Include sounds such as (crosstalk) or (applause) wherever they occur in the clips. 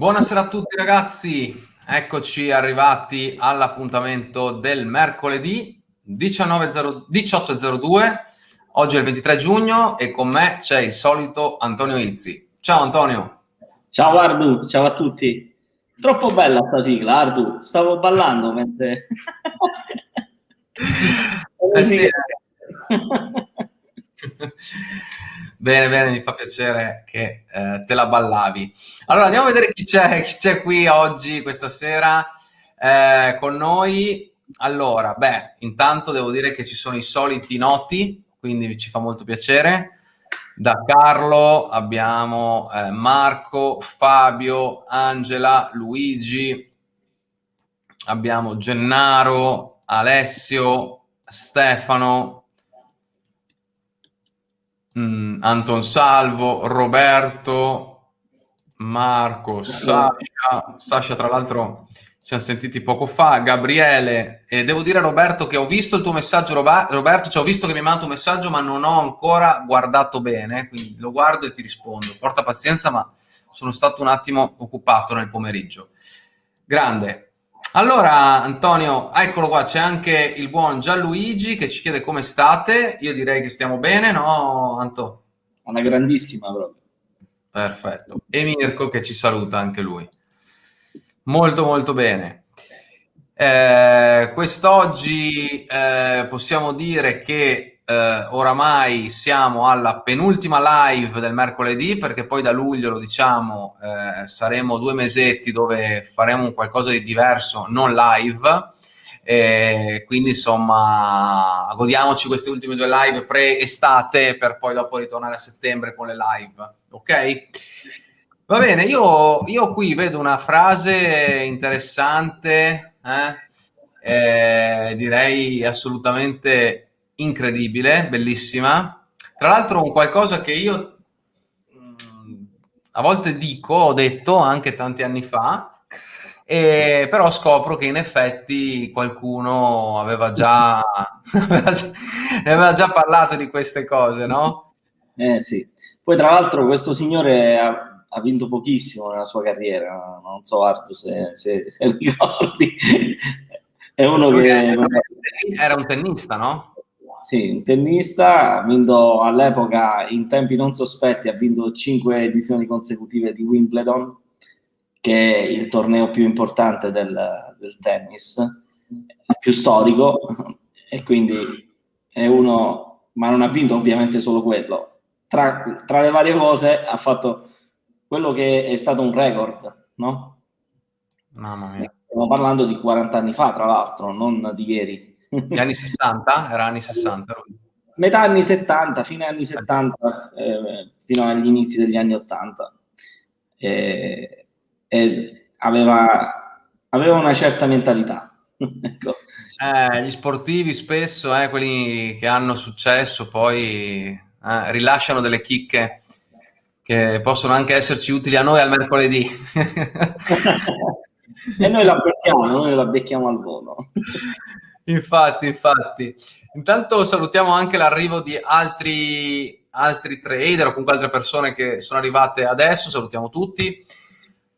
Buonasera a tutti ragazzi, eccoci arrivati all'appuntamento del mercoledì 18.02, oggi è il 23 giugno e con me c'è il solito Antonio Izzi. Ciao Antonio. Ciao Ardu, ciao a tutti. Troppo bella sta sigla Ardu, stavo ballando mentre... eh sì. (laughs) (laughs) Bene, bene, mi fa piacere che eh, te la ballavi. Allora, andiamo a vedere chi c'è, qui oggi, questa sera, eh, con noi. Allora, beh, intanto devo dire che ci sono i soliti noti, quindi ci fa molto piacere. Da Carlo abbiamo eh, Marco, Fabio, Angela, Luigi, abbiamo Gennaro, Alessio, Stefano, mm, Anton Salvo, Roberto, Marco, Sasha, Sasha tra l'altro ci siamo sentiti poco fa, Gabriele, e devo dire Roberto che ho visto il tuo messaggio, Roberto, cioè ho visto che mi hai mandato un messaggio ma non ho ancora guardato bene, quindi lo guardo e ti rispondo. Porta pazienza ma sono stato un attimo occupato nel pomeriggio. Grande, allora, Antonio, eccolo qua, c'è anche il buon Gianluigi che ci chiede come state. Io direi che stiamo bene, no, Anto? Una grandissima proprio. Perfetto. E Mirko che ci saluta anche lui. Molto, molto bene. Eh, quest'oggi eh, possiamo dire che eh, oramai siamo alla penultima live del mercoledì perché poi da luglio, lo diciamo, eh, saremo due mesetti dove faremo qualcosa di diverso, non live. E quindi insomma godiamoci queste ultime due live pre-estate per poi dopo ritornare a settembre con le live, ok? Va bene, io, io qui vedo una frase interessante, eh? Eh, direi assolutamente incredibile, bellissima. Tra l'altro un qualcosa che io mh, a volte dico, ho detto anche tanti anni fa, e però scopro che in effetti qualcuno aveva già, (laughs) già, aveva già parlato di queste cose, no? Eh sì. Poi tra l'altro questo signore ha, ha, vinto pochissimo nella sua carriera, non so Artu se, se, se ricordi. (laughs) È uno che... Era un tennista, no? Sì, un tennista, ha vinto all'epoca in tempi non sospetti, ha vinto cinque edizioni consecutive di Wimbledon, che è il torneo più importante del, del tennis, più storico, e quindi è uno, ma non ha vinto ovviamente solo quello. Tra, tra le varie cose ha fatto quello che è stato un record, no? Mamma mia. Stiamo parlando di 40 anni fa, tra l'altro, non di ieri. Gli anni 60? Era anni 60? Metà anni 70, fine anni 70, eh, fino agli inizi degli anni 80. Eh, eh, aveva, aveva, una certa mentalità. (laughs) ecco. Eh, gli sportivi spesso, eh, quelli che hanno successo, poi eh, rilasciano delle chicche che possono anche esserci utili a noi al mercoledì. (laughs) e noi la becchiamo, noi la becchiamo al volo. (laughs) infatti, infatti. Intanto salutiamo anche l'arrivo di altri, altri trader o comunque altre persone che sono arrivate adesso, salutiamo tutti.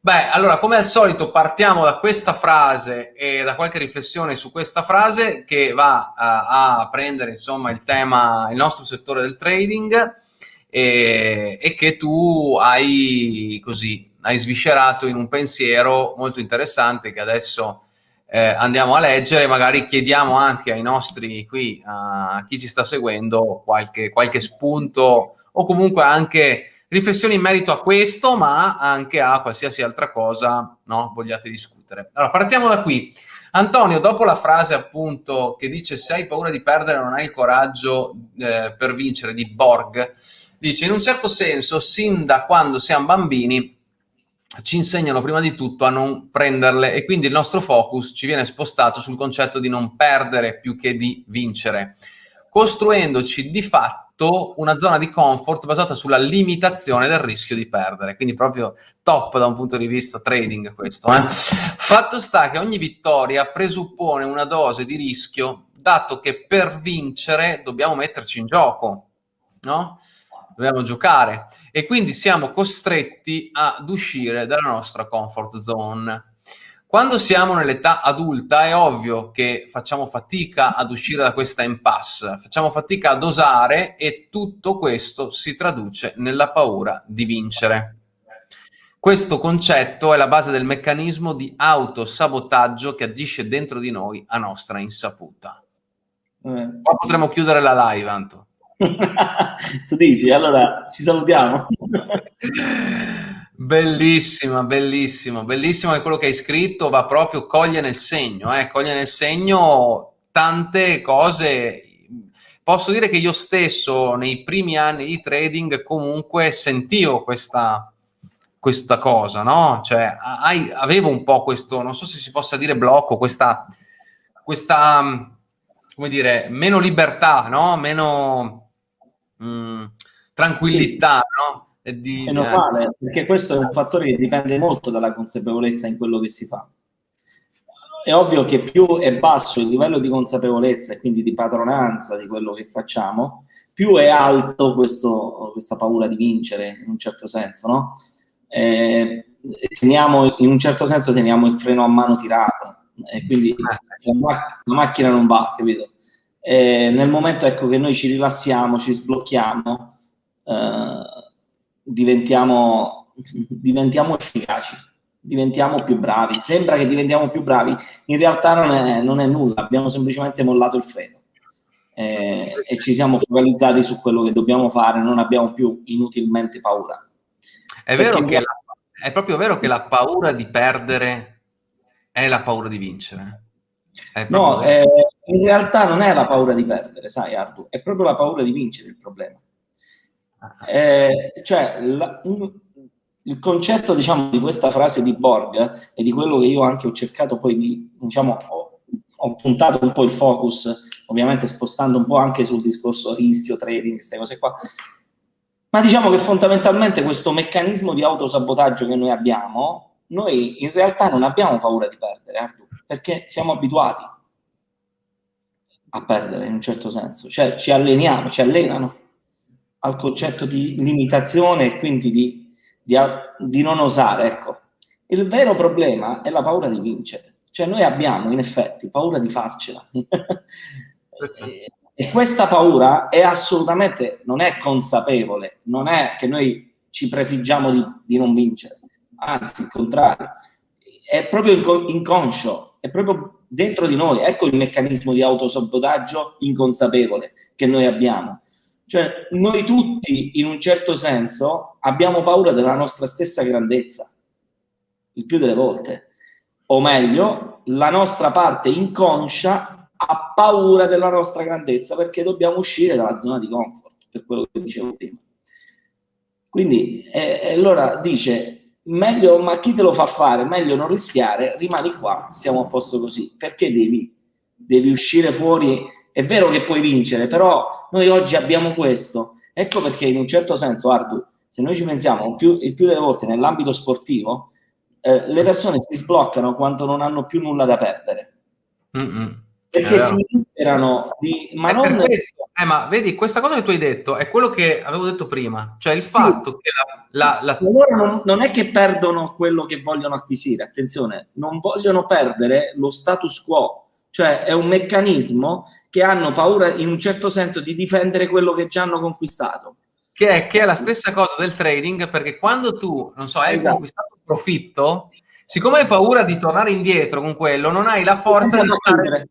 Beh, allora, come al solito, partiamo da questa frase e da qualche riflessione su questa frase che va a, a prendere, insomma, il tema, il nostro settore del trading e, e che tu hai così, hai sviscerato in un pensiero molto interessante che adesso eh, andiamo a leggere, magari chiediamo anche ai nostri qui, a chi ci sta seguendo, qualche, qualche spunto o comunque anche riflessioni in merito a questo, ma anche a qualsiasi altra cosa no, vogliate discutere. Allora, partiamo da qui. Antonio, dopo la frase appunto che dice se hai paura di perdere non hai il coraggio eh, per vincere di Borg, dice in un certo senso, sin da quando siamo bambini, ci insegnano prima di tutto a non prenderle e quindi il nostro focus ci viene spostato sul concetto di non perdere più che di vincere, costruendoci di fatto una zona di comfort basata sulla limitazione del rischio di perdere, quindi proprio top da un punto di vista trading questo. Eh? Fatto sta che ogni vittoria presuppone una dose di rischio, dato che per vincere dobbiamo metterci in gioco, no? dobbiamo giocare e quindi siamo costretti ad uscire dalla nostra comfort zone. Quando siamo nell'età adulta è ovvio che facciamo fatica ad uscire da questa impasse, facciamo fatica ad osare e tutto questo si traduce nella paura di vincere. Questo concetto è la base del meccanismo di autosabotaggio che agisce dentro di noi a nostra insaputa. Eh. Qua potremmo chiudere la live, Anto. (laughs) tu dici, allora ci salutiamo. (laughs) Bellissima, bellissimo, che quello che hai scritto va proprio coglie nel segno, eh? coglie nel segno tante cose. Posso dire che io stesso nei primi anni di trading comunque sentivo questa, questa cosa, no? Cioè, hai, avevo un po' questo, non so se si possa dire blocco, questa, questa come dire, meno libertà, no? Meno mh, mm, tranquillità, sì. no? Di, è normale, eh, perché questo è un fattore che dipende molto dalla consapevolezza in quello che si fa. È ovvio che più è basso il livello di consapevolezza e quindi di padronanza di quello che facciamo, più è alto questo, questa paura di vincere, in un certo senso, no? Eh, teniamo, in un certo senso teniamo il freno a mano tirato e quindi eh. la, la macchina non va, capito? E nel momento ecco, che noi ci rilassiamo, ci sblocchiamo, eh, diventiamo, diventiamo efficaci, diventiamo più bravi. Sembra che diventiamo più bravi, in realtà non è, non è nulla, abbiamo semplicemente mollato il freno. Eh, e ci siamo focalizzati su quello che dobbiamo fare, non abbiamo più inutilmente paura. È, vero che la, è proprio vero che la paura di perdere è la paura di vincere. No, eh, in realtà non è la paura di perdere, sai Ardu, è proprio la paura di vincere il problema. Eh, cioè, la, un, il concetto, diciamo, di questa frase di Borg e di quello che io anche ho cercato poi di, diciamo, ho, ho, puntato un po' il focus, ovviamente spostando un po' anche sul discorso rischio, trading, queste cose qua, ma diciamo che fondamentalmente questo meccanismo di autosabotaggio che noi abbiamo, noi in realtà non abbiamo paura di perdere, Ardu, perché siamo abituati a perdere in un certo senso, cioè ci alleniamo, ci allenano al concetto di limitazione e quindi di, di, di non osare. Ecco. Il vero problema è la paura di vincere, cioè noi abbiamo in effetti paura di farcela. (laughs) e, e questa paura è assolutamente, non è consapevole, non è che noi ci prefiggiamo di, di non vincere, anzi il contrario, è proprio inconscio, è proprio dentro di noi. Ecco il meccanismo di autosabotaggio inconsapevole che noi abbiamo. Cioè, noi tutti, in un certo senso, abbiamo paura della nostra stessa grandezza, il più delle volte. O meglio, la nostra parte inconscia ha paura della nostra grandezza perché dobbiamo uscire dalla zona di comfort, per quello che dicevo prima. Quindi, eh, allora dice, meglio, ma chi te lo fa fare? Meglio non rischiare, rimani qua, stiamo a posto così. Perché devi, devi uscire fuori? È vero che puoi vincere, però noi oggi abbiamo questo. Ecco perché in un certo senso, Ardu, se noi ci pensiamo, più, il più delle volte nell'ambito sportivo, eh, le persone si sbloccano quando non hanno più nulla da perdere. Mm -mm. Perché si liberano di... Ma, è non... questo, eh, ma vedi, questa cosa che tu hai detto è quello che avevo detto prima, cioè il fatto sì. che la... la, la... Loro non, non, è che perdono quello che vogliono acquisire, attenzione, non vogliono perdere lo status quo, cioè è un meccanismo che hanno paura in un certo senso di difendere quello che già hanno conquistato. Che è, che è la stessa cosa del trading, perché quando tu, non so, hai esatto. conquistato un profitto, siccome hai paura di tornare indietro con quello, non hai la forza di stare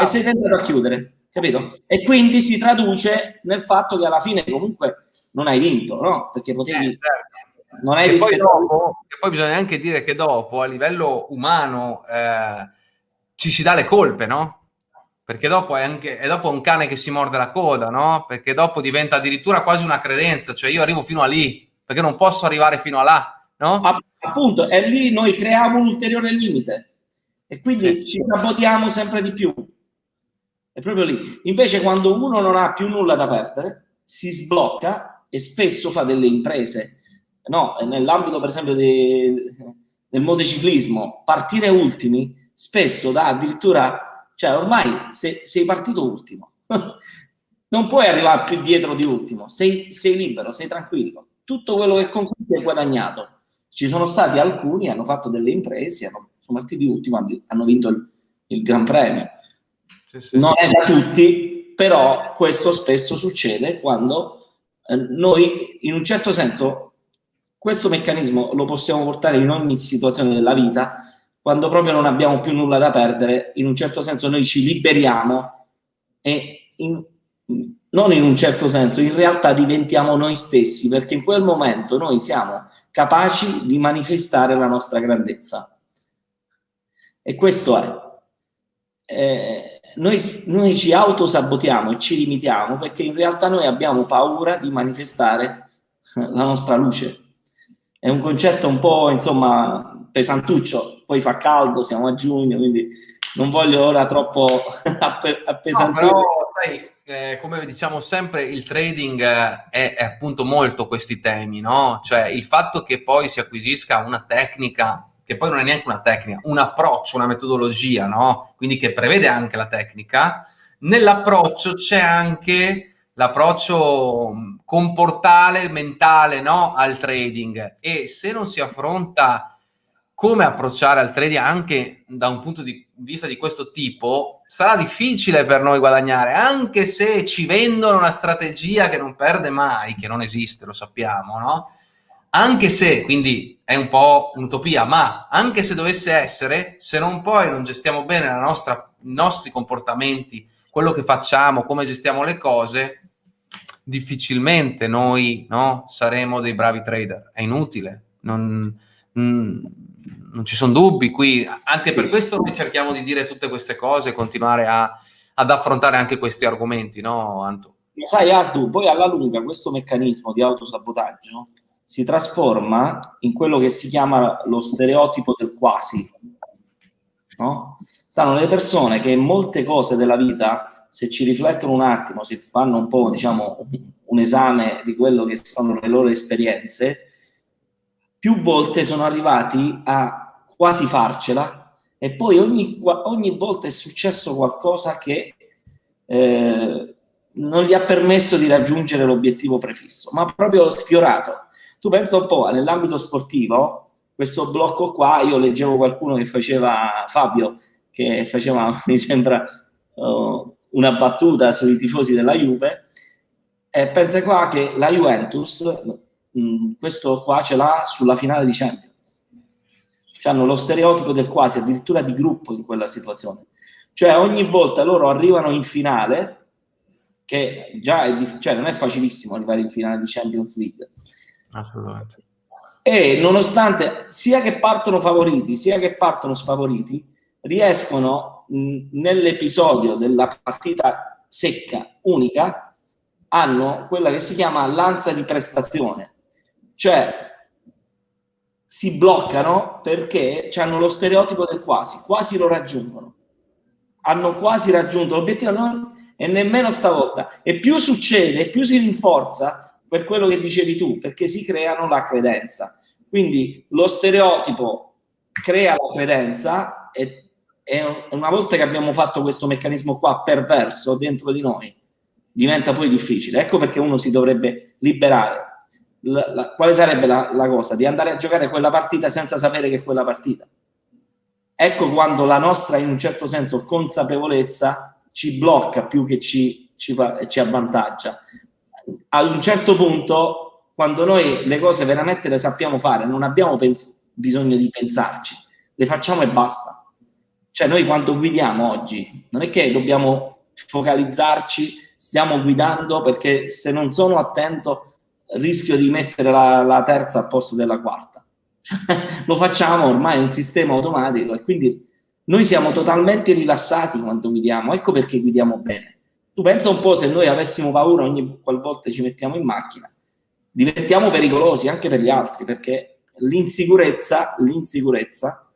e sei tentato a chiudere, capito? E quindi si traduce nel fatto che alla fine comunque non hai vinto, no? Perché potevi... Eh, certo. Non hai e poi, dopo, e poi bisogna anche dire che dopo, a livello umano, eh, ci si dà le colpe, no? Perché dopo è, anche, è dopo un cane che si morde la coda, no? Perché dopo diventa addirittura quasi una credenza, cioè io arrivo fino a lì, perché non posso arrivare fino a là, no? Appunto, e lì noi creiamo un ulteriore limite e quindi sì. ci sabotiamo sempre di più. È proprio lì. Invece quando uno non ha più nulla da perdere, si sblocca e spesso fa delle imprese. No, nell'ambito per esempio de, del motociclismo, partire ultimi spesso dà addirittura, cioè ormai se, sei partito ultimo, (laughs) non puoi arrivare più dietro di ultimo, sei, sei libero, sei tranquillo. Tutto quello che conquisti è guadagnato. Ci sono stati alcuni, hanno fatto delle imprese, hanno, sono partiti ultimo, hanno vinto il, il Gran Premio. Sì, sì, non è da tutti, però questo spesso succede quando eh, noi, in un certo senso, questo meccanismo lo possiamo portare in ogni situazione della vita, quando proprio non abbiamo più nulla da perdere, in un certo senso noi ci liberiamo e in, non in un certo senso, in realtà diventiamo noi stessi, perché in quel momento noi siamo capaci di manifestare la nostra grandezza. E questo è. Eh, noi, noi ci autosabotiamo e ci limitiamo perché in realtà noi abbiamo paura di manifestare (laughs) la nostra luce. È un concetto un po', insomma, pesantuccio, poi fa caldo, siamo a giugno, quindi non voglio ora troppo (laughs) appesantire. No, però, sai, eh, come diciamo sempre, il trading è, è, appunto molto questi temi, no? Cioè il fatto che poi si acquisisca una tecnica, che poi non è neanche una tecnica, un approccio, una metodologia, no? Quindi che prevede anche la tecnica, nell'approccio c'è anche l'approccio comportale, mentale, no? Al trading e se non si affronta come approcciare al trading anche da un punto di vista di questo tipo, sarà difficile per noi guadagnare, anche se ci vendono una strategia che non perde mai, che non esiste, lo sappiamo, no? Anche se, quindi è un po' un'utopia, ma anche se dovesse essere, se non poi non gestiamo bene nostra, i nostri comportamenti, quello che facciamo, come gestiamo le cose, difficilmente noi no, saremo dei bravi trader. È inutile. Non, mm, non ci sono dubbi qui, anche per questo noi cerchiamo di dire tutte queste cose e continuare a, ad affrontare anche questi argomenti, no Anto? Sai Ardu, poi alla lunga questo meccanismo di autosabotaggio si trasforma in quello che si chiama lo stereotipo del quasi, no? Stanno le persone che molte cose della vita, se ci riflettono un attimo, si fanno un po', diciamo, un esame di quello che sono le loro esperienze, più volte sono arrivati a quasi farcela e poi ogni, ogni volta è successo qualcosa che eh, non gli ha permesso di raggiungere l'obiettivo prefisso, ma proprio sfiorato. Tu pensa un po', nell'ambito sportivo, questo blocco qua, io leggevo qualcuno che faceva, Fabio, che faceva, (laughs) mi sembra, uh, una battuta sui tifosi della Juve, e pensa qua che la Juventus mh, mm, questo qua ce l'ha sulla finale di Champions. Cioè hanno lo stereotipo del quasi, addirittura di gruppo in quella situazione. Cioè ogni volta loro arrivano in finale, che già è, cioè, non è facilissimo arrivare in finale di Champions League. Assolutamente. E nonostante sia che partono favoriti, sia che partono sfavoriti, riescono nell'episodio della partita secca, unica, hanno quella che si chiama lanza di prestazione, cioè, si bloccano perché hanno lo stereotipo del quasi, quasi lo raggiungono. Hanno quasi raggiunto l'obiettivo non, e nemmeno stavolta. E più succede, più si rinforza per quello che dicevi tu, perché si creano la credenza. Quindi lo stereotipo crea la credenza e, e una volta che abbiamo fatto questo meccanismo qua perverso dentro di noi, diventa poi difficile. Ecco perché uno si dovrebbe liberare la, la, quale sarebbe la, la, cosa? Di andare a giocare quella partita senza sapere che è quella partita. Ecco quando la nostra, in un certo senso, consapevolezza ci blocca più che ci, ci, fa, ci avvantaggia. Ad un certo punto, quando noi le cose veramente le sappiamo fare, non abbiamo bisogno di pensarci, le facciamo e basta. Cioè noi quando guidiamo oggi, non è che dobbiamo focalizzarci, stiamo guidando perché se non sono attento rischio di mettere la, la terza al posto della quarta. (laughs) Lo facciamo ormai, è un sistema automatico e quindi noi siamo totalmente rilassati quando guidiamo, ecco perché guidiamo bene. Tu pensa un po' se noi avessimo paura ogni qualvolta ci mettiamo in macchina, diventiamo pericolosi anche per gli altri, perché l'insicurezza, l'insicurezza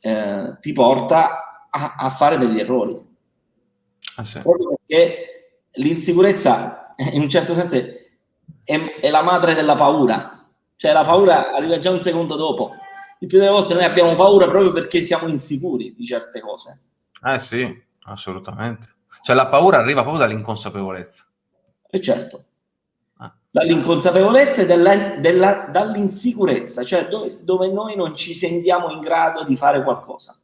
eh, ti porta a, a, fare degli errori. Ah, sì. Proprio perché l'insicurezza, in un certo senso, è, è la madre della paura. Cioè la paura arriva già un secondo dopo. Il più delle volte noi abbiamo paura proprio perché siamo insicuri di certe cose. Eh sì, assolutamente. Cioè la paura arriva proprio dall'inconsapevolezza. E certo, ah. dall'inconsapevolezza e dall'insicurezza, cioè dove, dove noi non ci sentiamo in grado di fare qualcosa.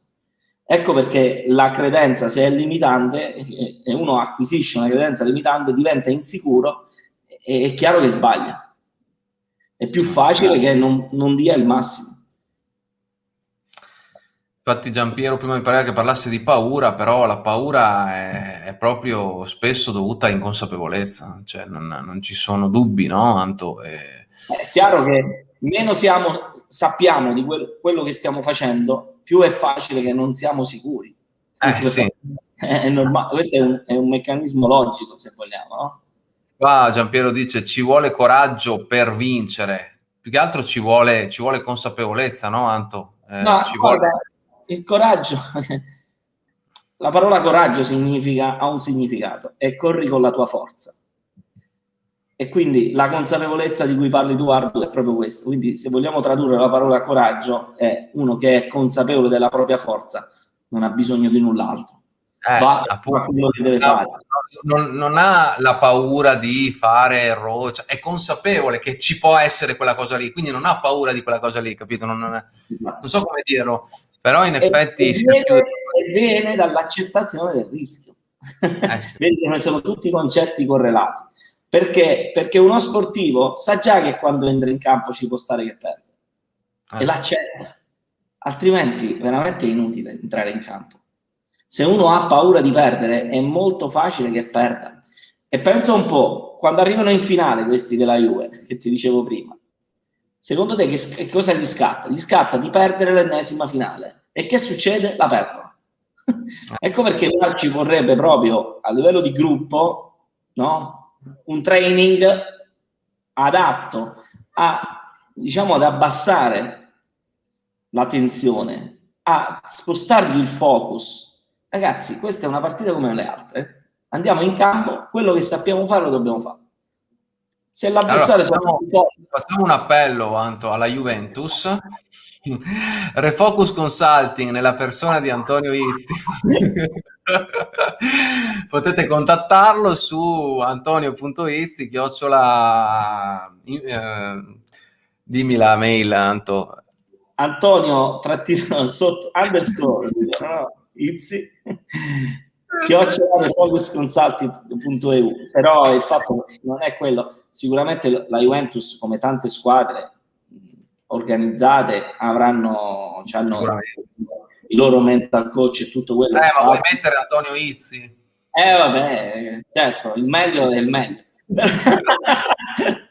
Ecco perché la credenza, se è limitante, e uno acquisisce una credenza limitante, diventa insicuro, e è chiaro che sbaglia. È più facile che non, non dia il massimo. Infatti Giampiero prima mi pareva che parlasse di paura, però la paura è, è proprio spesso dovuta a inconsapevolezza, cioè non, non ci sono dubbi, no Anto? E... È chiaro che meno siamo, sappiamo di quel, quello che stiamo facendo, più è facile che non siamo sicuri. Eh, sì. (laughs) è normale. Questo è un, è un, meccanismo logico, se vogliamo, no? Qua Giampiero dice ci vuole coraggio per vincere, più che altro ci vuole, ci vuole consapevolezza, no Anto? Eh, no, ci guarda, vuole il coraggio, (laughs) la parola coraggio significa, ha un significato, e corri con la tua forza. E quindi la consapevolezza di cui parli tu, Ardu, è proprio questo. Quindi se vogliamo tradurre la parola coraggio, è uno che è consapevole della propria forza, non ha bisogno di null'altro. Eh, va appunto, a quello che deve fare. Non, non, ha la paura di fare errori, cioè è consapevole che ci può essere quella cosa lì, quindi non ha paura di quella cosa lì, capito? Non, non, è, esatto. non so come dirlo. Però in effetti... E, viene, più... viene dall'accettazione del rischio. Eh, sì. (laughs) Vedi sono tutti concetti correlati. Perché? Perché uno sportivo sa già che quando entra in campo ci può stare che perde. Eh, e l'accetta. Altrimenti veramente è inutile entrare in campo. Se uno ha paura di perdere è molto facile che perda. E pensa un po', quando arrivano in finale questi della Juve, che ti dicevo prima, secondo te che, che cosa gli scatta? Gli scatta di perdere l'ennesima finale e che succede? La perdono. (laughs) ecco perché ci vorrebbe proprio a livello di gruppo no? un training adatto a, diciamo, ad abbassare la tensione, a spostargli il focus. Ragazzi, questa è una partita come le altre. Andiamo in campo, quello che sappiamo fare lo dobbiamo fare. Se l'avversario allora, facciamo, facciamo un appello Anto, alla Juventus (laughs) Refocus Consulting nella persona di Antonio Izzi. (laughs) Potete contattarlo su antonio.izzi, chiocciola... Eh, dimmi la mail, Anto. Antonio, trattino, sotto, underscore, (laughs) no, Izzi, chiocciola refocusconsulting.eu. Però il fatto non è quello. Sicuramente la Juventus, come tante squadre, organizzate avranno hanno i loro mental coach e tutto quello. Eh, ma vuoi mettere Antonio Izzi? Eh, vabbè, certo, il meglio è il meglio. (laughs)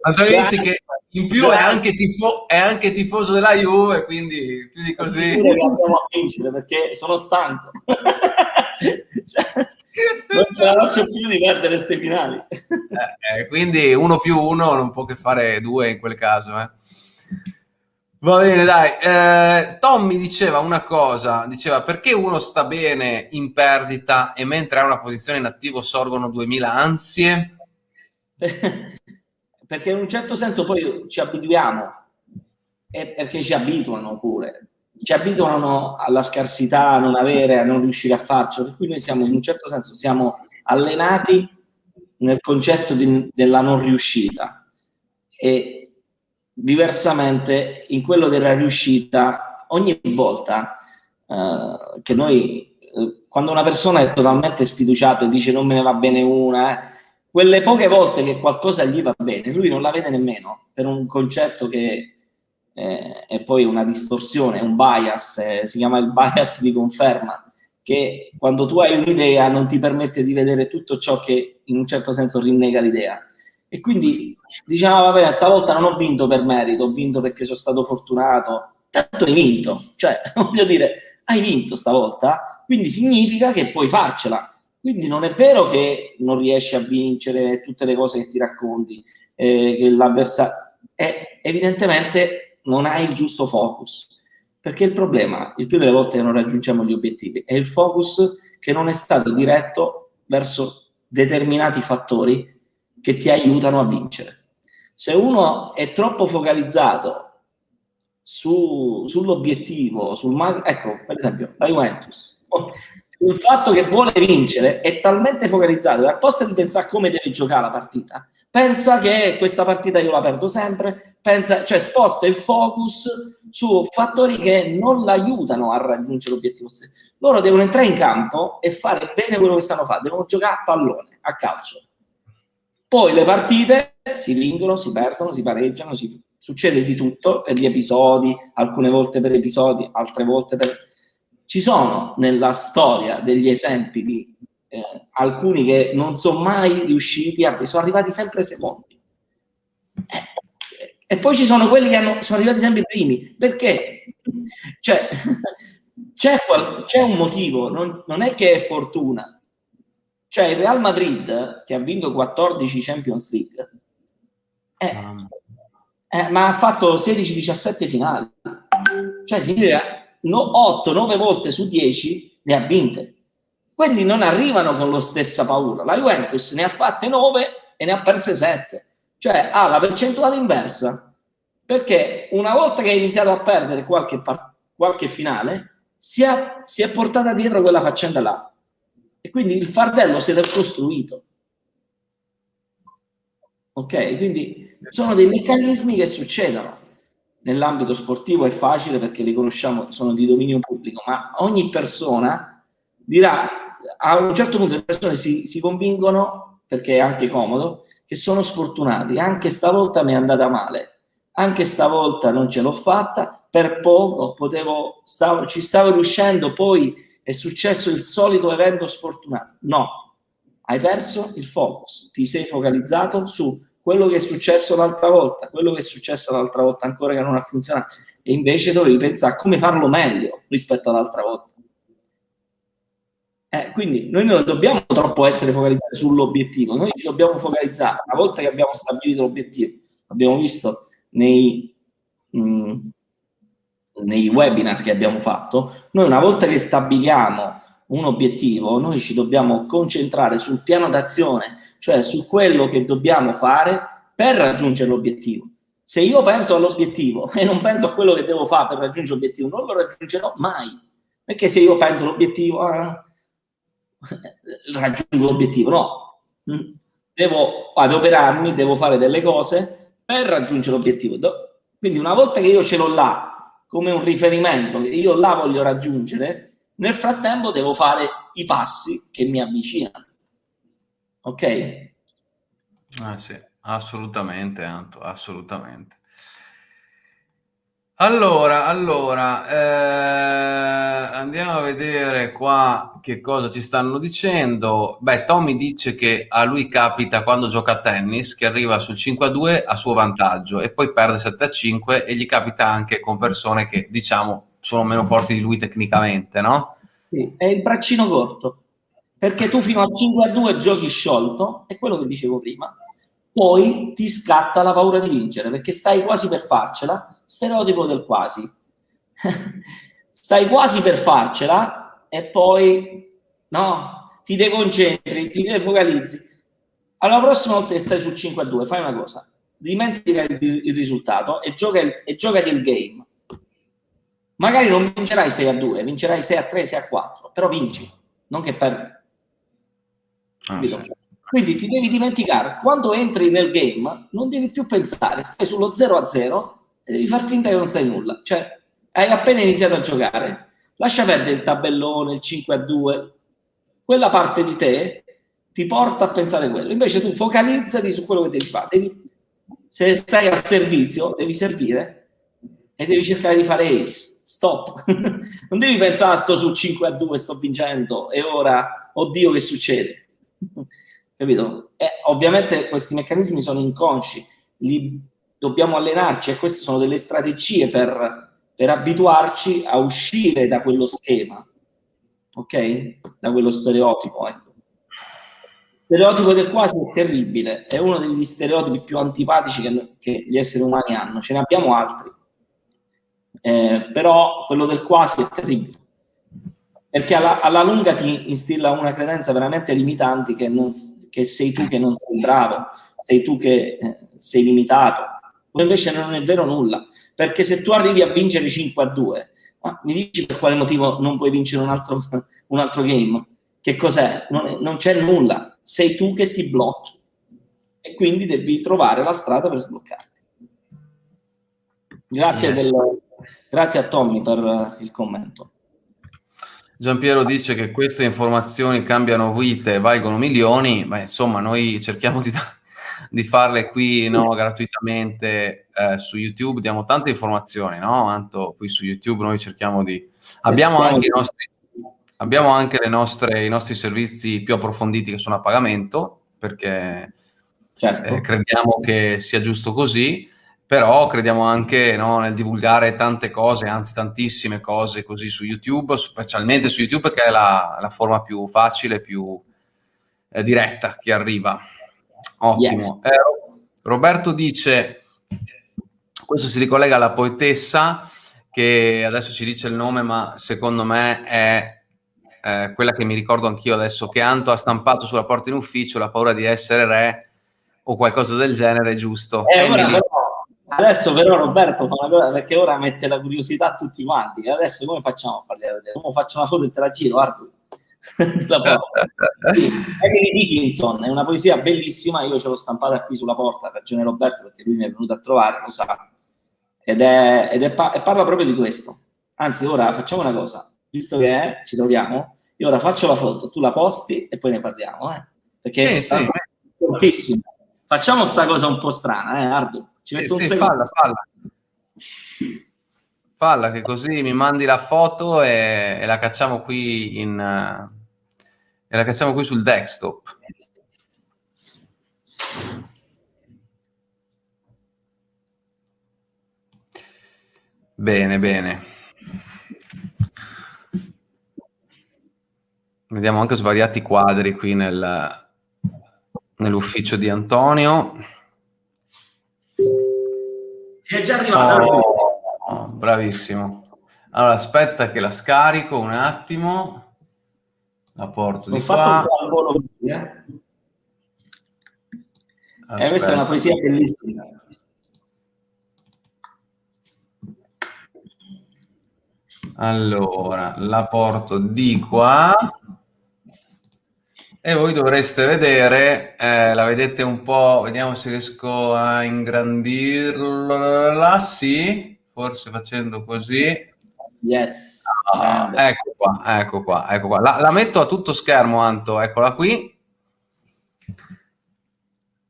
Antonio Izzi che in più è anche, tifo- è anche, tifoso della Juve, quindi più di così. Andiamo a vincere perché sono stanco. (laughs) cioè, non ce la faccio più di perdere queste finali. Eh, eh, quindi uno più uno non può che fare due in quel caso. Eh. Va bene, dai. Eh, Tom mi diceva una cosa, diceva perché uno sta bene in perdita e mentre ha una posizione in attivo sorgono 2000 ansie? (laughs) perché in un certo senso poi ci abituiamo, e perché ci abituano pure. Ci abituano alla scarsità, a non avere, a non riuscire a farcelo, per cui noi siamo in un certo senso siamo allenati nel concetto di, della non riuscita. E diversamente in quello della riuscita ogni volta eh, che noi eh, quando una persona è totalmente sfiduciata e dice non me ne va bene una eh, quelle poche volte che qualcosa gli va bene lui non la vede nemmeno per un concetto che eh, è poi una distorsione, un bias, eh, si chiama il bias di conferma, che quando tu hai un'idea non ti permette di vedere tutto ciò che in un certo senso rinnega l'idea. E quindi diciamo, vabbè, stavolta non ho vinto per merito, ho vinto perché sono stato fortunato, tanto hai vinto, cioè (laughs) voglio dire, hai vinto stavolta, quindi significa che puoi farcela. Quindi non è vero che non riesci a vincere tutte le cose che ti racconti, eh, che l'avversario... È evidentemente non hai il giusto focus. Perché il problema, il più delle volte che non raggiungiamo gli obiettivi, è il focus che non è stato diretto verso determinati fattori che ti aiutano a vincere. Se uno è troppo focalizzato su, sull'obiettivo, sul ecco, per esempio, la Juventus, sul fatto che vuole vincere è talmente focalizzato che al posto di pensare come deve giocare la partita, pensa che questa partita io la perdo sempre, pensa, cioè sposta il focus su fattori che non l'aiutano a raggiungere l'obiettivo. Loro devono entrare in campo e fare bene quello che sanno fare, devono giocare a pallone, a calcio. Poi le partite si vincono, si perdono, si pareggiano, si... succede di tutto per gli episodi, alcune volte per episodi, altre volte per ci sono nella storia degli esempi di eh, alcuni che non sono mai riusciti a... sono arrivati sempre secondi. Eh, e poi ci sono quelli che hanno, sono arrivati sempre primi. Perché? Cioè, (laughs) c'è, un motivo, non, non è che è fortuna. Cioè il Real Madrid, che ha vinto 14 Champions League, eh, eh, ma ha fatto 16-17 finali. Cioè significa 8-9 volte su 10 le ha vinte. Quindi non arrivano con la stessa paura. La Juventus ne ha fatte 9 e ne ha perse 7. Cioè ha la percentuale inversa. Perché una volta che ha iniziato a perdere qualche, qualche finale, si è, si è portata dietro quella faccenda là. E quindi il fardello si è costruito. Ok? Quindi sono dei meccanismi che succedono nell'ambito sportivo è facile perché li conosciamo, sono di dominio pubblico, ma ogni persona dirà, a un certo punto le persone si, si convincono, perché è anche comodo, che sono sfortunati, anche stavolta mi è andata male, anche stavolta non ce l'ho fatta, per poco potevo, stavo, ci stavo riuscendo, poi è successo il solito evento sfortunato. No, hai perso il focus, ti sei focalizzato su quello che è successo l'altra volta, quello che è successo l'altra volta ancora che non ha funzionato, e invece dovevi pensare a come farlo meglio rispetto all'altra volta. Eh, quindi noi non dobbiamo troppo essere focalizzati sull'obiettivo, noi ci dobbiamo focalizzare, una volta che abbiamo stabilito l'obiettivo, l'abbiamo visto nei, mh, mm, nei webinar che abbiamo fatto, noi una volta che stabiliamo un obiettivo, noi ci dobbiamo concentrare sul piano d'azione cioè su quello che dobbiamo fare per raggiungere l'obiettivo. Se io penso all'obiettivo (laughs) e non penso a quello che devo fare per raggiungere l'obiettivo, non lo raggiungerò mai. Perché se io penso all'obiettivo, eh, raggiungo l'obiettivo, no. Mm. Devo adoperarmi, devo fare delle cose per raggiungere l'obiettivo. Quindi una volta che io ce l'ho là come un riferimento, che io là voglio raggiungere, nel frattempo devo fare i passi che mi avvicinano. Ok? Ah, sì, assolutamente, Anto, assolutamente. Allora, allora, eh, andiamo a vedere qua che cosa ci stanno dicendo. Beh, Tommy dice che a lui capita quando gioca a tennis che arriva sul 5 a 2 a suo vantaggio e poi perde 7 a 5 e gli capita anche con persone che diciamo sono meno forti di lui tecnicamente, no? Sì, è il braccino corto perché tu fino a 5 a 2 giochi sciolto, è quello che dicevo prima, poi ti scatta la paura di vincere, perché stai quasi per farcela, stereotipo del quasi. (laughs) stai quasi per farcela e poi no, ti deconcentri, ti defocalizzi. Alla prossima volta che stai sul 5 a 2, fai una cosa, dimentica il, il risultato e, gioca il, e giocati il game. Magari non vincerai 6 a 2, vincerai 6 a 3, 6 a 4, però vinci, non che perdi. Ah, sì. Quindi ti devi dimenticare, quando entri nel game, non devi più pensare, stai sullo 0 a 0 e devi far finta che non sai nulla. Cioè, hai appena iniziato a giocare, lascia perdere il tabellone, il 5 a 2, quella parte di te ti porta a pensare quello. Invece tu focalizzati su quello che devi fare. Devi, se stai al servizio, devi servire e devi cercare di fare ace. Stop. (laughs) non devi pensare, sto su 5 a 2, sto vincendo e ora, oddio, che succede? (laughs) Capito? E ovviamente questi meccanismi sono inconsci, li dobbiamo allenarci e queste sono delle strategie per, per abituarci a uscire da quello schema, ok? Da quello stereotipo, ecco. Stereotipo del quasi è terribile, è uno degli stereotipi più antipatici che, che gli esseri umani hanno, ce ne abbiamo altri, eh, però quello del quasi è terribile perché alla, alla, lunga ti instilla una credenza veramente limitante che, non, che, sei tu che non sei bravo, sei tu che eh, sei limitato. o invece non è vero nulla, perché se tu arrivi a vincere 5 a 2, mi dici per quale motivo non puoi vincere un altro, (laughs) un altro game? Che cos'è? Non c'è nulla, sei tu che ti blocchi e quindi devi trovare la strada per sbloccarti. Grazie, yes. del, grazie a Tommy per il commento. Giampiero dice che queste informazioni cambiano vite, valgono milioni, ma insomma noi cerchiamo di, di farle qui no, gratuitamente eh, su YouTube, diamo tante informazioni, no? Anto, qui su YouTube noi cerchiamo di... Abbiamo anche, i nostri, abbiamo anche nostre, i nostri servizi più approfonditi che sono a pagamento, perché certo. eh, crediamo che sia giusto così però crediamo anche no, nel divulgare tante cose, anzi tantissime cose così su YouTube, specialmente su YouTube che è la, la forma più facile, più eh, diretta che arriva. Ottimo. Yes. Eh, Roberto dice, questo si ricollega alla poetessa che adesso ci dice il nome, ma secondo me è eh, quella che mi ricordo anch'io adesso, che Anto ha stampato sulla porta in ufficio la paura di essere re o qualcosa del genere, giusto? Eh, Emily, Adesso però Roberto fa una cosa perché ora mette la curiosità a tutti quanti. Adesso come facciamo a vedere? Come faccio una foto e te la giro, Arthur? (laughs) Emily Dickinson è una poesia bellissima, io ce l'ho stampata qui sulla porta, ragione Roberto, perché lui mi è venuto a trovare, lo sa. Ed è, ed è e parla proprio di questo. Anzi, ora facciamo una cosa, visto che è, ci troviamo, io ora faccio la foto, tu la posti e poi ne parliamo, eh? Perché sì, è sì. Facciamo sta cosa un po' strana, eh, Ardu? Ci metto sì, un sì, falla, falla. Falla che così mi mandi la foto e, e la cacciamo qui in uh, e la cacciamo qui sul desktop. Bene, bene. Vediamo anche svariati quadri qui nel, nell'ufficio di Antonio. Ti è già arrivata? Oh, oh, bravissimo. Allora, aspetta che la scarico un attimo. La porto Ho di qua. Eh? eh, questa è una poesia bellissima. Allora, la porto di qua e voi dovreste vedere, eh, la vedete un po', vediamo se riesco a ingrandirla, sì, forse facendo così. Yes. Ah, ecco qua, ecco qua, ecco qua. La, la, metto a tutto schermo, Anto, eccola qui.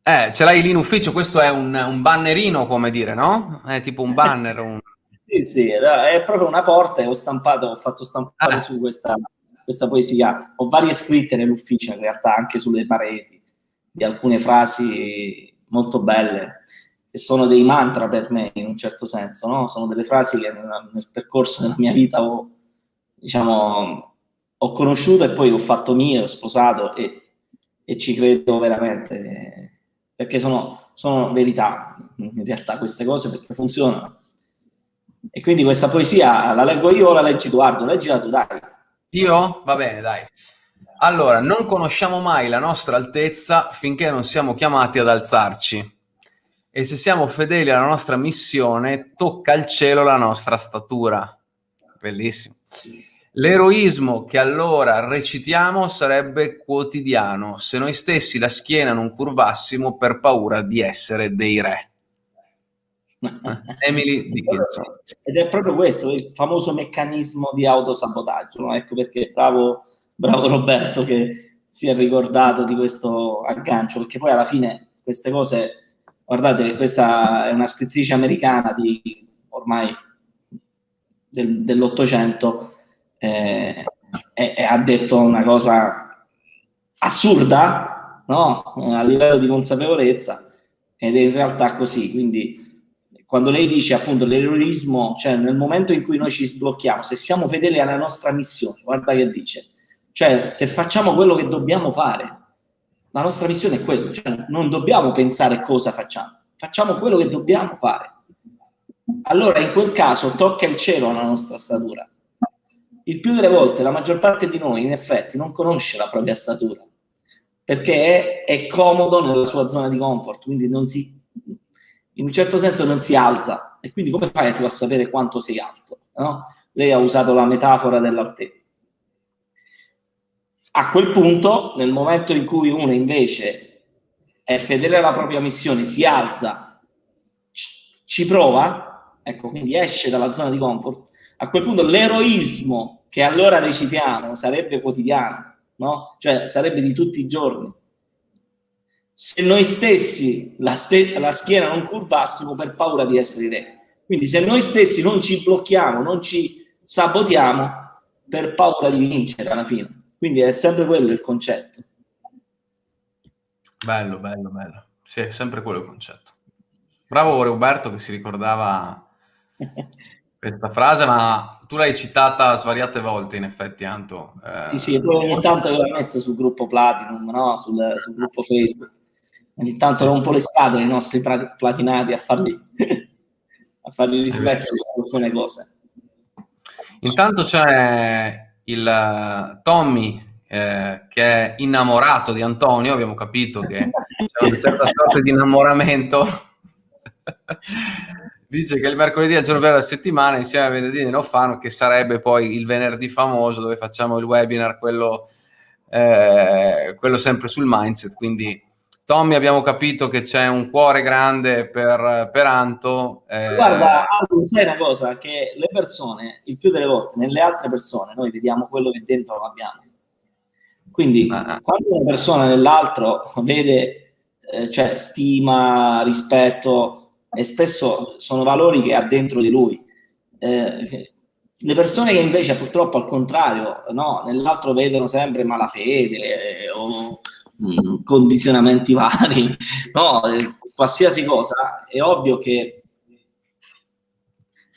Eh, ce l'hai lì in ufficio, questo è un, un bannerino, come dire, no? È tipo un banner. Un... sì, sì, è proprio una porta e ho stampato, ho fatto stampare ah. su questa questa poesia. Ho varie scritte nell'ufficio, in realtà, anche sulle pareti, di alcune frasi molto belle, che sono dei mantra per me, in un certo senso, no? Sono delle frasi che nel, percorso della mia vita ho, diciamo, ho conosciuto e poi ho fatto mio, ho sposato e, e ci credo veramente, perché sono, sono verità, in realtà, queste cose, perché funzionano. E quindi questa poesia la leggo io o la leggi tu, Ardo? Leggila tu, dai. Io? Va bene, dai. Allora, non conosciamo mai la nostra altezza finché non siamo chiamati ad alzarci. E se siamo fedeli alla nostra missione, tocca al cielo la nostra statura. Bellissimo. L'eroismo che allora recitiamo sarebbe quotidiano se noi stessi la schiena non curvassimo per paura di essere dei re. Emily Dickinson. Ed è proprio questo, il famoso meccanismo di autosabotaggio, no? Ecco perché bravo, bravo Roberto che si è ricordato di questo aggancio, perché poi alla fine queste cose, guardate, questa è una scrittrice americana di ormai del, dell'Ottocento eh, e, e ha detto una cosa assurda, no? A livello di consapevolezza, ed è in realtà così, quindi quando lei dice appunto l'eroismo, cioè nel momento in cui noi ci sblocchiamo, se siamo fedeli alla nostra missione, guarda che dice, cioè se facciamo quello che dobbiamo fare, la nostra missione è quella, cioè non dobbiamo pensare cosa facciamo, facciamo quello che dobbiamo fare. Allora in quel caso tocca il cielo alla nostra statura. Il più delle volte la maggior parte di noi in effetti non conosce la propria statura perché è, è comodo nella sua zona di comfort, quindi non si in un certo senso non si alza. E quindi come fai tu a sapere quanto sei alto? No? Lei ha usato la metafora dell'altezza. A quel punto, nel momento in cui uno invece è fedele alla propria missione, si alza, ci prova, ecco, quindi esce dalla zona di comfort, a quel punto l'eroismo che allora recitiamo sarebbe quotidiano, no? Cioè sarebbe di tutti i giorni. Se noi stessi la, ste la schiena non curvassimo per paura di essere re. Quindi se noi stessi non ci blocchiamo, non ci sabotiamo per paura di vincere alla fine. Quindi è sempre quello il concetto. Bello, bello, bello. Sì, è sempre quello il concetto. Bravo Roberto che si ricordava (laughs) questa frase, ma tu l'hai citata svariate volte in effetti, Anto. Eh... Sì, sì, poi ogni tanto la metto sul gruppo Platinum, no? sul, sul gruppo Facebook. Ogni tanto rompo le scatole ai nostri platinati a farli, (laughs) a farli riflettere su alcune cose. Intanto c'è il eh, Tommy eh, che è innamorato di Antonio, abbiamo capito che c'è una certa (laughs) sorta di innamoramento. (laughs) Dice che il mercoledì è il giorno della settimana insieme a venerdì ne fanno, che sarebbe poi il venerdì famoso dove facciamo il webinar, quello, eh, quello sempre sul mindset. Quindi Tommy abbiamo capito che c'è un cuore grande per, per Anto. Eh... Guarda, Anto, sai una cosa, che le persone, il più delle volte, nelle altre persone, noi vediamo quello che dentro non abbiamo. Quindi, ah. ah. quando una persona nell'altro vede, eh, cioè, stima, rispetto, e spesso sono valori che ha dentro di lui. Eh, le persone che invece purtroppo al contrario, no, nell'altro vedono sempre malafede eh, o Mm, condizionamenti (laughs) vari, no? qualsiasi cosa, è ovvio che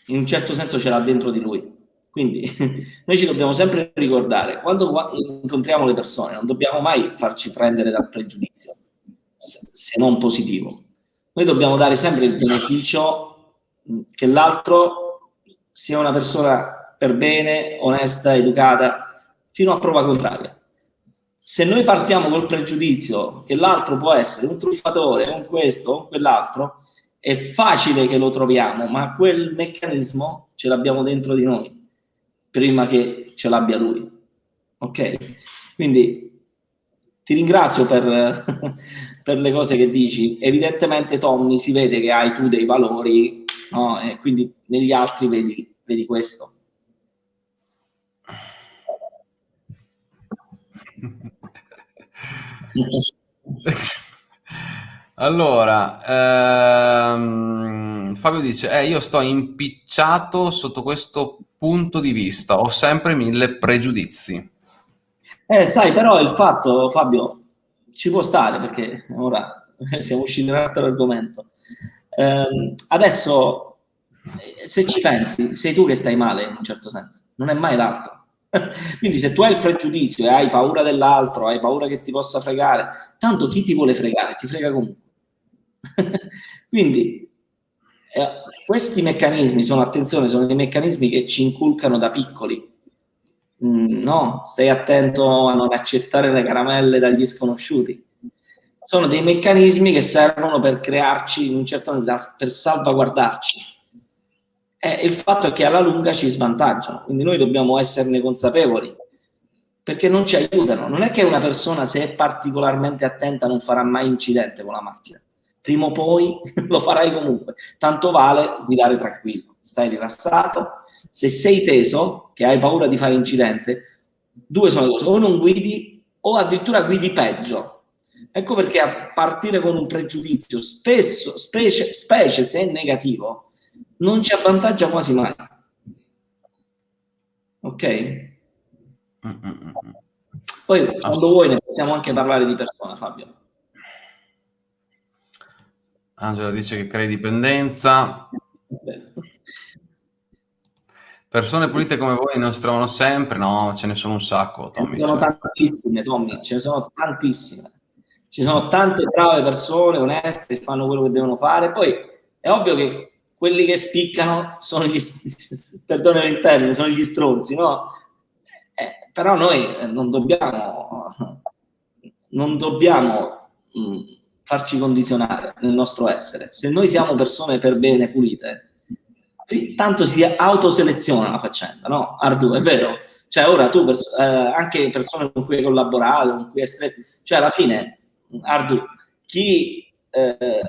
in un certo senso ce l'ha dentro di lui. Quindi (laughs) noi ci dobbiamo sempre ricordare, quando incontriamo le persone, non dobbiamo mai farci prendere dal pregiudizio, se non positivo. Noi dobbiamo dare sempre il beneficio mm, che l'altro sia una persona per bene, onesta, educata, fino a prova contraria se noi partiamo col pregiudizio che l'altro può essere un truffatore, un questo, o quell'altro, è facile che lo troviamo, ma quel meccanismo ce l'abbiamo dentro di noi prima che ce l'abbia lui. Ok? Quindi ti ringrazio per, (laughs) per, le cose che dici. Evidentemente, Tommy, si vede che hai tu dei valori, no? e quindi negli altri vedi, vedi questo. (laughs) allora, ehm, Fabio dice, eh, io sto impicciato sotto questo punto di vista, ho sempre mille pregiudizi. Eh, sai, però il fatto, Fabio, ci può stare perché ora (laughs) siamo usciti da un altro argomento. Eh, adesso, se ci pensi, sei tu che stai male in un certo senso, non è mai l'altro. Quindi se tu hai il pregiudizio e hai paura dell'altro, hai paura che ti possa fregare, tanto chi ti vuole fregare? Ti frega comunque. (laughs) Quindi eh, questi meccanismi sono, attenzione, sono dei meccanismi che ci inculcano da piccoli. Mm, no, stai attento a non accettare le caramelle dagli sconosciuti. Sono dei meccanismi che servono per crearci, in un certo modo, per salvaguardarci eh, il fatto è che alla lunga ci svantaggiano, quindi noi dobbiamo esserne consapevoli, perché non ci aiutano. Non è che una persona, se è particolarmente attenta, non farà mai incidente con la macchina. Prima o poi (laughs) lo farai comunque. Tanto vale guidare tranquillo, stai rilassato. Se sei teso, che hai paura di fare incidente, due sono le cose, o non guidi o addirittura guidi peggio. Ecco perché a partire con un pregiudizio, spesso, specie, specie se è negativo, non ci avvantaggia quasi mai. Ok? Poi quando vuoi ne possiamo anche parlare di persona, Fabio. Angela dice che crea dipendenza. Persone pulite come voi non si trovano sempre? No, ce ne sono un sacco, Tommy. Ce ne sono cioè. tantissime, Tommy, ce ne sono tantissime. Ci sono tante brave persone, oneste, che fanno quello che devono fare. Poi è ovvio che quelli che spiccano sono gli, perdonami il termine, sono gli stronzi, no? Eh, però noi non dobbiamo, non dobbiamo mh, mm, farci condizionare nel nostro essere. Se noi siamo persone per bene, pulite, tanto si autoseleziona la faccenda, no? Ardu, è vero? Cioè ora tu, pers- eh, anche persone con cui hai collaborato, con cui hai stretto, cioè alla fine, Ardu, chi eh,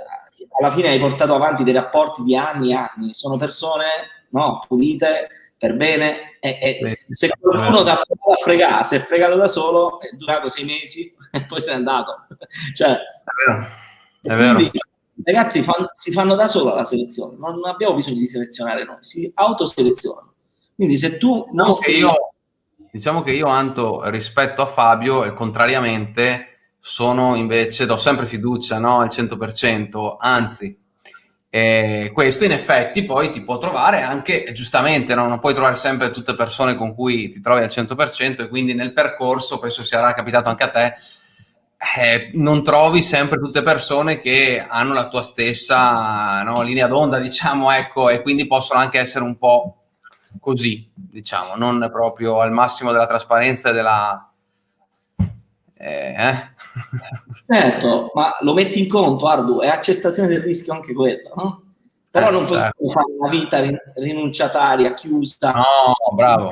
alla fine hai portato avanti dei rapporti di anni e anni, sono persone no, pulite, per bene, e, e se qualcuno ti ha provato a fregare, si è fregato da solo, è durato sei mesi (laughs) e poi se n'è andato. (laughs) cioè, è vero. È ragazzi fan, si fanno da solo la selezione, non abbiamo bisogno di selezionare noi, si autoselezionano. Quindi se tu diciamo che io, diciamo che io, Anto, rispetto a Fabio, contrariamente, sono invece, do sempre fiducia no? al 100%, anzi, eh, questo in effetti poi ti può trovare anche, giustamente, no? non puoi trovare sempre tutte persone con cui ti trovi al 100% e quindi nel percorso, penso sia capitato anche a te, eh, non trovi sempre tutte persone che hanno la tua stessa no, linea d'onda, diciamo, ecco, e quindi possono anche essere un po' così, diciamo, non proprio al massimo della trasparenza e della... Eh, eh? (laughs) Certo, ma lo metti in conto, Ardu, è accettazione del rischio anche quello, no? Però eh, non possiamo certo. fare una vita rinunciataria, chiusa. No, bravo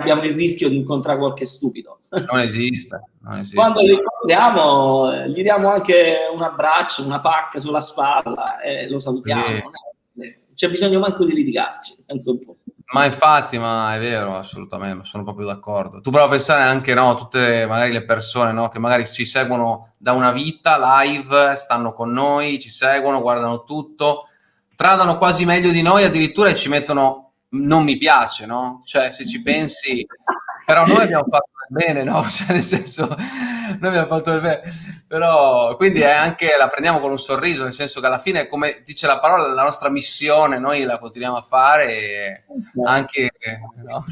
abbiamo il rischio di incontrare qualche stupido. Non esiste. Non esiste. Quando li incontriamo, gli diamo anche un abbraccio, una pacca sulla spalla e lo salutiamo. Sì. C'è bisogno manco di litigarci, penso un po'. Ma infatti, ma è vero, assolutamente, sono proprio d'accordo. Tu prova a pensare anche, no, tutte magari le persone, no, che magari ci seguono da una vita live, stanno con noi, ci seguono, guardano tutto, tradano quasi meglio di noi addirittura ci mettono non mi piace, no? Cioè, se ci pensi, però noi abbiamo fatto bene, no? (laughs) Cioè, nel senso, noi abbiamo fatto bene, però, quindi è anche, la prendiamo con un sorriso, nel senso che alla fine, come dice la parola, la nostra missione, noi la continuiamo a fare, anche, no?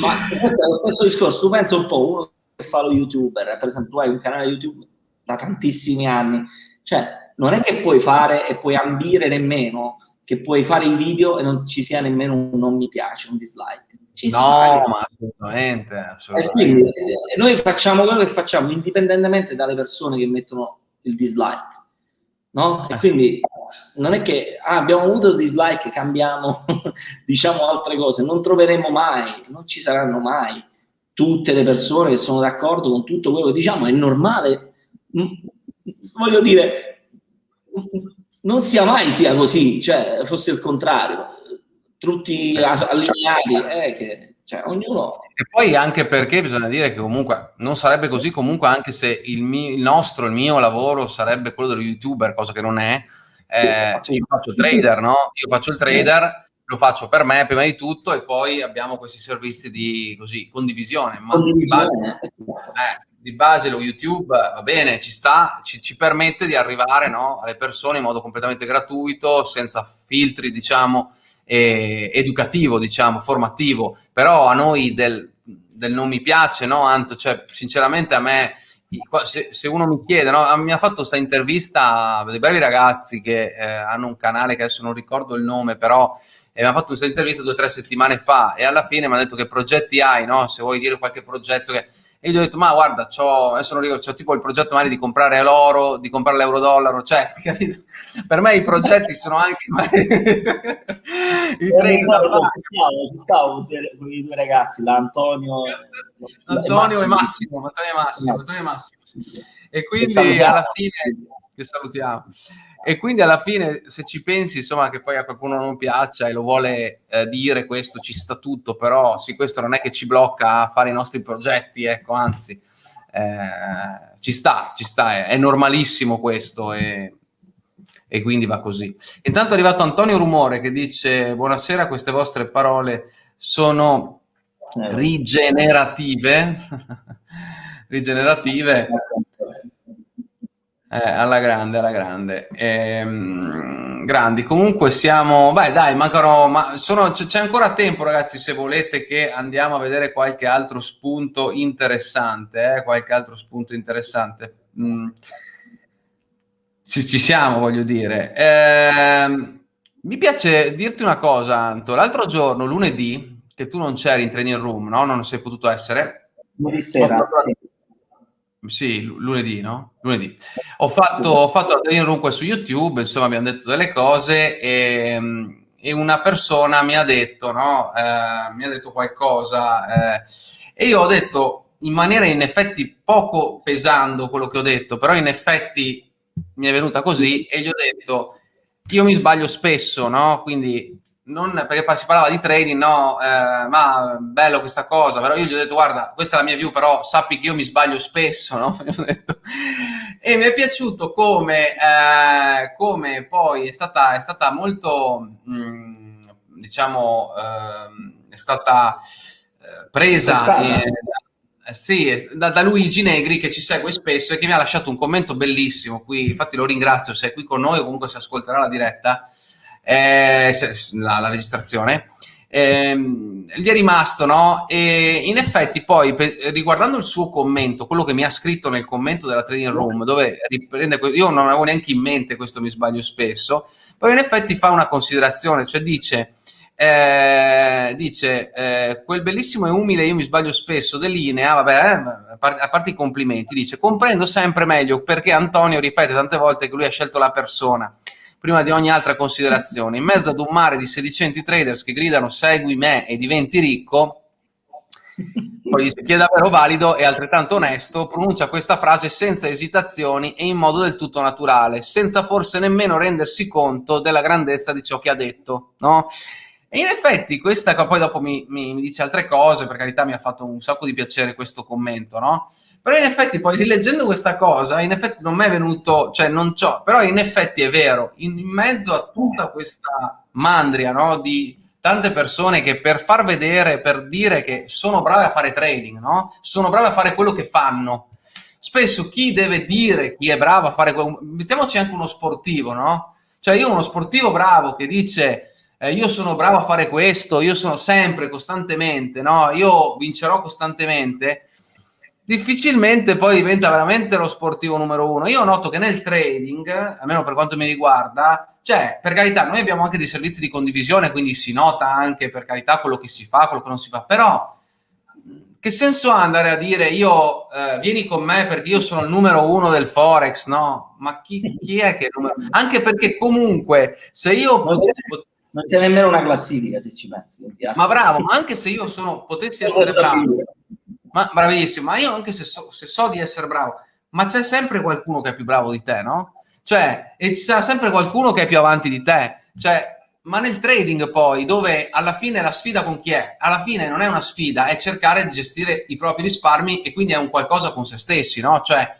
Ma questo è lo stesso discorso, tu pensa un po', uno che fa lo youtuber, per esempio, tu hai un canale YouTube da tantissimi anni, cioè, non è che puoi fare e puoi ambire nemmeno che puoi fare i video e non ci sia nemmeno un non mi piace, un dislike. Ci no, ma assolutamente. assolutamente. E quindi e noi facciamo quello che facciamo indipendentemente dalle persone che mettono il dislike. No? E quindi non è che ah, abbiamo avuto il dislike, cambiamo, (laughs) diciamo altre cose, non troveremo mai, non ci saranno mai tutte le persone che sono d'accordo con tutto quello che diciamo, è normale. Voglio dire, non sia mai sia così, cioè fosse il contrario, tutti certo. allineati, eh, che, cioè, ognuno... E poi anche perché bisogna dire che comunque non sarebbe così comunque anche se il, mio, il nostro, il mio lavoro sarebbe quello dello youtuber, cosa che non è, eh, cioè io faccio il trader, no? Io faccio il trader, lo faccio per me prima di tutto e poi abbiamo questi servizi di così, condivisione. condivisione. Ma, eh, di base lo YouTube va bene, ci sta, ci, ci permette di arrivare no, alle persone in modo completamente gratuito, senza filtri, diciamo, eh, educativo, diciamo, formativo. Però a noi del, del non mi piace, no, Anto? Cioè, sinceramente a me, se, se uno mi chiede, no, mi ha fatto questa intervista dei bravi ragazzi che eh, hanno un canale che adesso non ricordo il nome, però eh, mi ha fatto questa intervista due o tre settimane fa e alla fine mi ha detto che progetti hai, no? Se vuoi dire qualche progetto che e gli ho detto, ma guarda, c'ho, adesso non ricordo, c'ho tipo il progetto magari di comprare l'oro, di comprare l'euro-dollaro, cioè, (laughs) capito? Per me i progetti sono anche (laughs) i trade da fare. Ci stavo con i due ragazzi, l'Antonio Antonio e Massimo, Antonio e Massimo, Antonio e Massimo. E quindi alla fine, che salutiamo, e quindi alla fine, se ci pensi, insomma, che poi a qualcuno non piaccia e lo vuole eh, dire, questo ci sta tutto, però sì, questo non è che ci blocca a fare i nostri progetti, ecco, anzi, eh, ci sta, ci sta, è, è normalissimo questo e, e, quindi va così. Intanto è arrivato Antonio Rumore che dice, buonasera, queste vostre parole sono rigenerative, (laughs) rigenerative. Eh, alla grande, alla grande. Ehm, grandi. Comunque siamo... Beh, dai, mancano... Ma sono... C'è ancora tempo, ragazzi, se volete che andiamo a vedere qualche altro spunto interessante. Eh? Qualche altro spunto interessante. Mm. Ci, ci, siamo, voglio dire. Ehm, mi piace dirti una cosa, Anto. L'altro giorno, lunedì, che tu non c'eri in training room, no? Non sei potuto essere. Lunedì sera, sì Sì, lunedì, no? Lunedì. Ho fatto, ho fatto la trading room su YouTube, insomma abbiamo detto delle cose e, e una persona mi ha detto, no? Eh, mi ha detto qualcosa eh, e io ho detto in maniera in effetti poco pesando quello che ho detto, però in effetti mi è venuta così e gli ho detto io mi sbaglio spesso, no? Quindi non perché si parlava di trading, no, eh, ma bello questa cosa, però io gli ho detto guarda, questa è la mia view, però sappi che io mi sbaglio spesso, (laughs) no? e mi è piaciuto come, eh, come poi è stata, è stata molto, mh, mm, diciamo, eh, è stata eh, presa eh, sì, da, da, Luigi Negri che ci segue spesso e che mi ha lasciato un commento bellissimo qui, infatti lo ringrazio se è qui con noi o comunque si ascolterà la diretta, eh, la, la, registrazione. Eh, gli è rimasto, no? E in effetti poi, per, riguardando il suo commento, quello che mi ha scritto nel commento della trading room, dove riprende, io non avevo neanche in mente questo, mi sbaglio spesso, però in effetti fa una considerazione, cioè dice eh, dice eh, quel bellissimo e umile io mi sbaglio spesso dell'Inea vabbè eh, a parte i complimenti dice comprendo sempre meglio perché Antonio ripete tante volte che lui ha scelto la persona prima di ogni altra considerazione in mezzo ad un mare di sedicenti traders che gridano segui me e diventi ricco poi chi è davvero valido e altrettanto onesto pronuncia questa frase senza esitazioni e in modo del tutto naturale senza forse nemmeno rendersi conto della grandezza di ciò che ha detto no? E in effetti questa, poi dopo mi, mi, mi, dice altre cose, per carità mi ha fatto un sacco di piacere questo commento, no? Però in effetti poi rileggendo questa cosa, in effetti non mi è venuto, cioè non c'ho, però in effetti è vero, in, mezzo a tutta questa mandria, no? Di tante persone che per far vedere, per dire che sono brave a fare trading, no? Sono brave a fare quello che fanno. Spesso chi deve dire chi è bravo a fare quello, mettiamoci anche uno sportivo, no? Cioè io uno sportivo bravo che dice eh, io sono bravo a fare questo, io sono sempre, costantemente, no? Io vincerò costantemente, difficilmente poi diventa veramente lo sportivo numero uno. Io noto che nel trading, almeno per quanto mi riguarda, cioè, per carità, noi abbiamo anche dei servizi di condivisione, quindi si nota anche, per carità, quello che si fa, quello che non si fa, però che senso ha andare a dire io eh, vieni con me perché io sono il numero uno del Forex, no? Ma chi, chi è che è il numero Anche perché comunque se io non c'è nemmeno una classifica se ci pensi. Ma bravo, ma anche se io sono, potessi essere bravo, ma bravissimo, ma io anche se so, se so di essere bravo, ma c'è sempre qualcuno che è più bravo di te, no? Cioè, e c'è sempre qualcuno che è più avanti di te. Cioè, ma nel trading poi, dove alla fine la sfida con chi è? Alla fine non è una sfida, è cercare di gestire i propri risparmi e quindi è un qualcosa con se stessi, no? Cioè,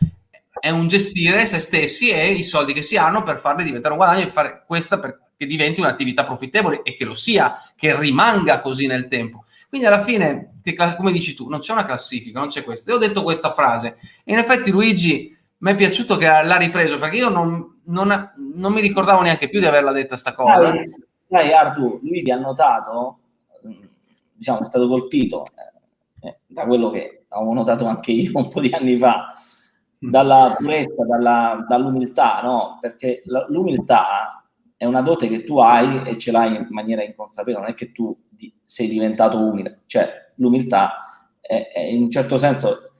è un gestire se stessi e i soldi che si hanno per farli diventare un guadagno e fare questa per che diventi un'attività profittevole e che lo sia, che rimanga così nel tempo. Quindi alla fine, che, come dici tu, non c'è una classifica, non c'è questo. Io ho detto questa frase e in effetti Luigi mi è piaciuto che l'ha ripreso perché io non, non, non, mi ricordavo neanche più di averla detta sta cosa. Sai, sai Artu, Luigi ha notato, diciamo, è stato colpito eh, eh, da quello che avevo notato anche io un po' di anni fa, dalla purezza, dalla, dall'umiltà, no? Perché l'umiltà è una dote che tu hai e ce l'hai in maniera inconsapevole, non è che tu sei diventato umile, cioè l'umiltà è, è, in un certo senso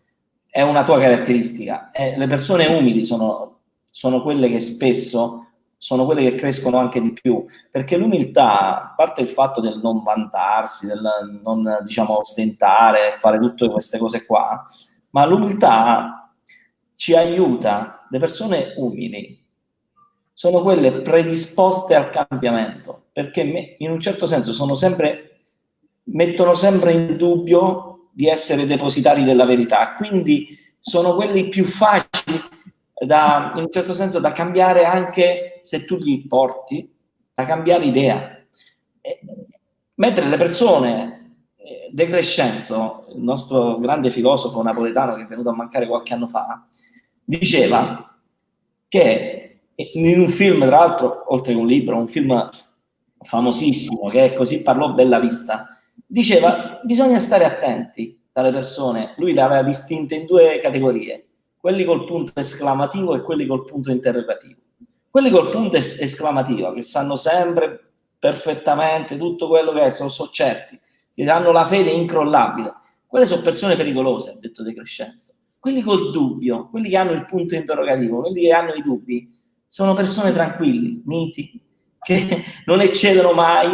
è una tua caratteristica. E le persone umili sono, sono quelle che spesso sono quelle che crescono anche di più, perché l'umiltà, a parte il fatto del non vantarsi, del non diciamo ostentare, fare tutte queste cose qua, ma l'umiltà ci aiuta, le persone umili sono quelle predisposte al cambiamento, perché in un certo senso sono sempre, mettono sempre in dubbio di essere depositari della verità, quindi sono quelli più facili da, in un certo senso da cambiare anche se tu gli porti, da cambiare idea. Mentre le persone, eh, De Crescenzo, il nostro grande filosofo napoletano che è venuto a mancare qualche anno fa, diceva che in un film, tra l'altro, oltre che un libro, un film famosissimo che è Così parlò Bella Vista, diceva bisogna stare attenti dalle persone, lui le aveva distinte in due categorie, quelli col punto esclamativo e quelli col punto interrogativo. Quelli col punto es esclamativo, che sanno sempre perfettamente tutto quello che è, sono, sono certi, hanno la fede incrollabile. Quelle sono persone pericolose, ha detto De Crescenzo, quelli col dubbio, quelli che hanno il punto interrogativo, quelli che hanno i dubbi, sono persone tranquilli, miti, che (laughs) non eccedono mai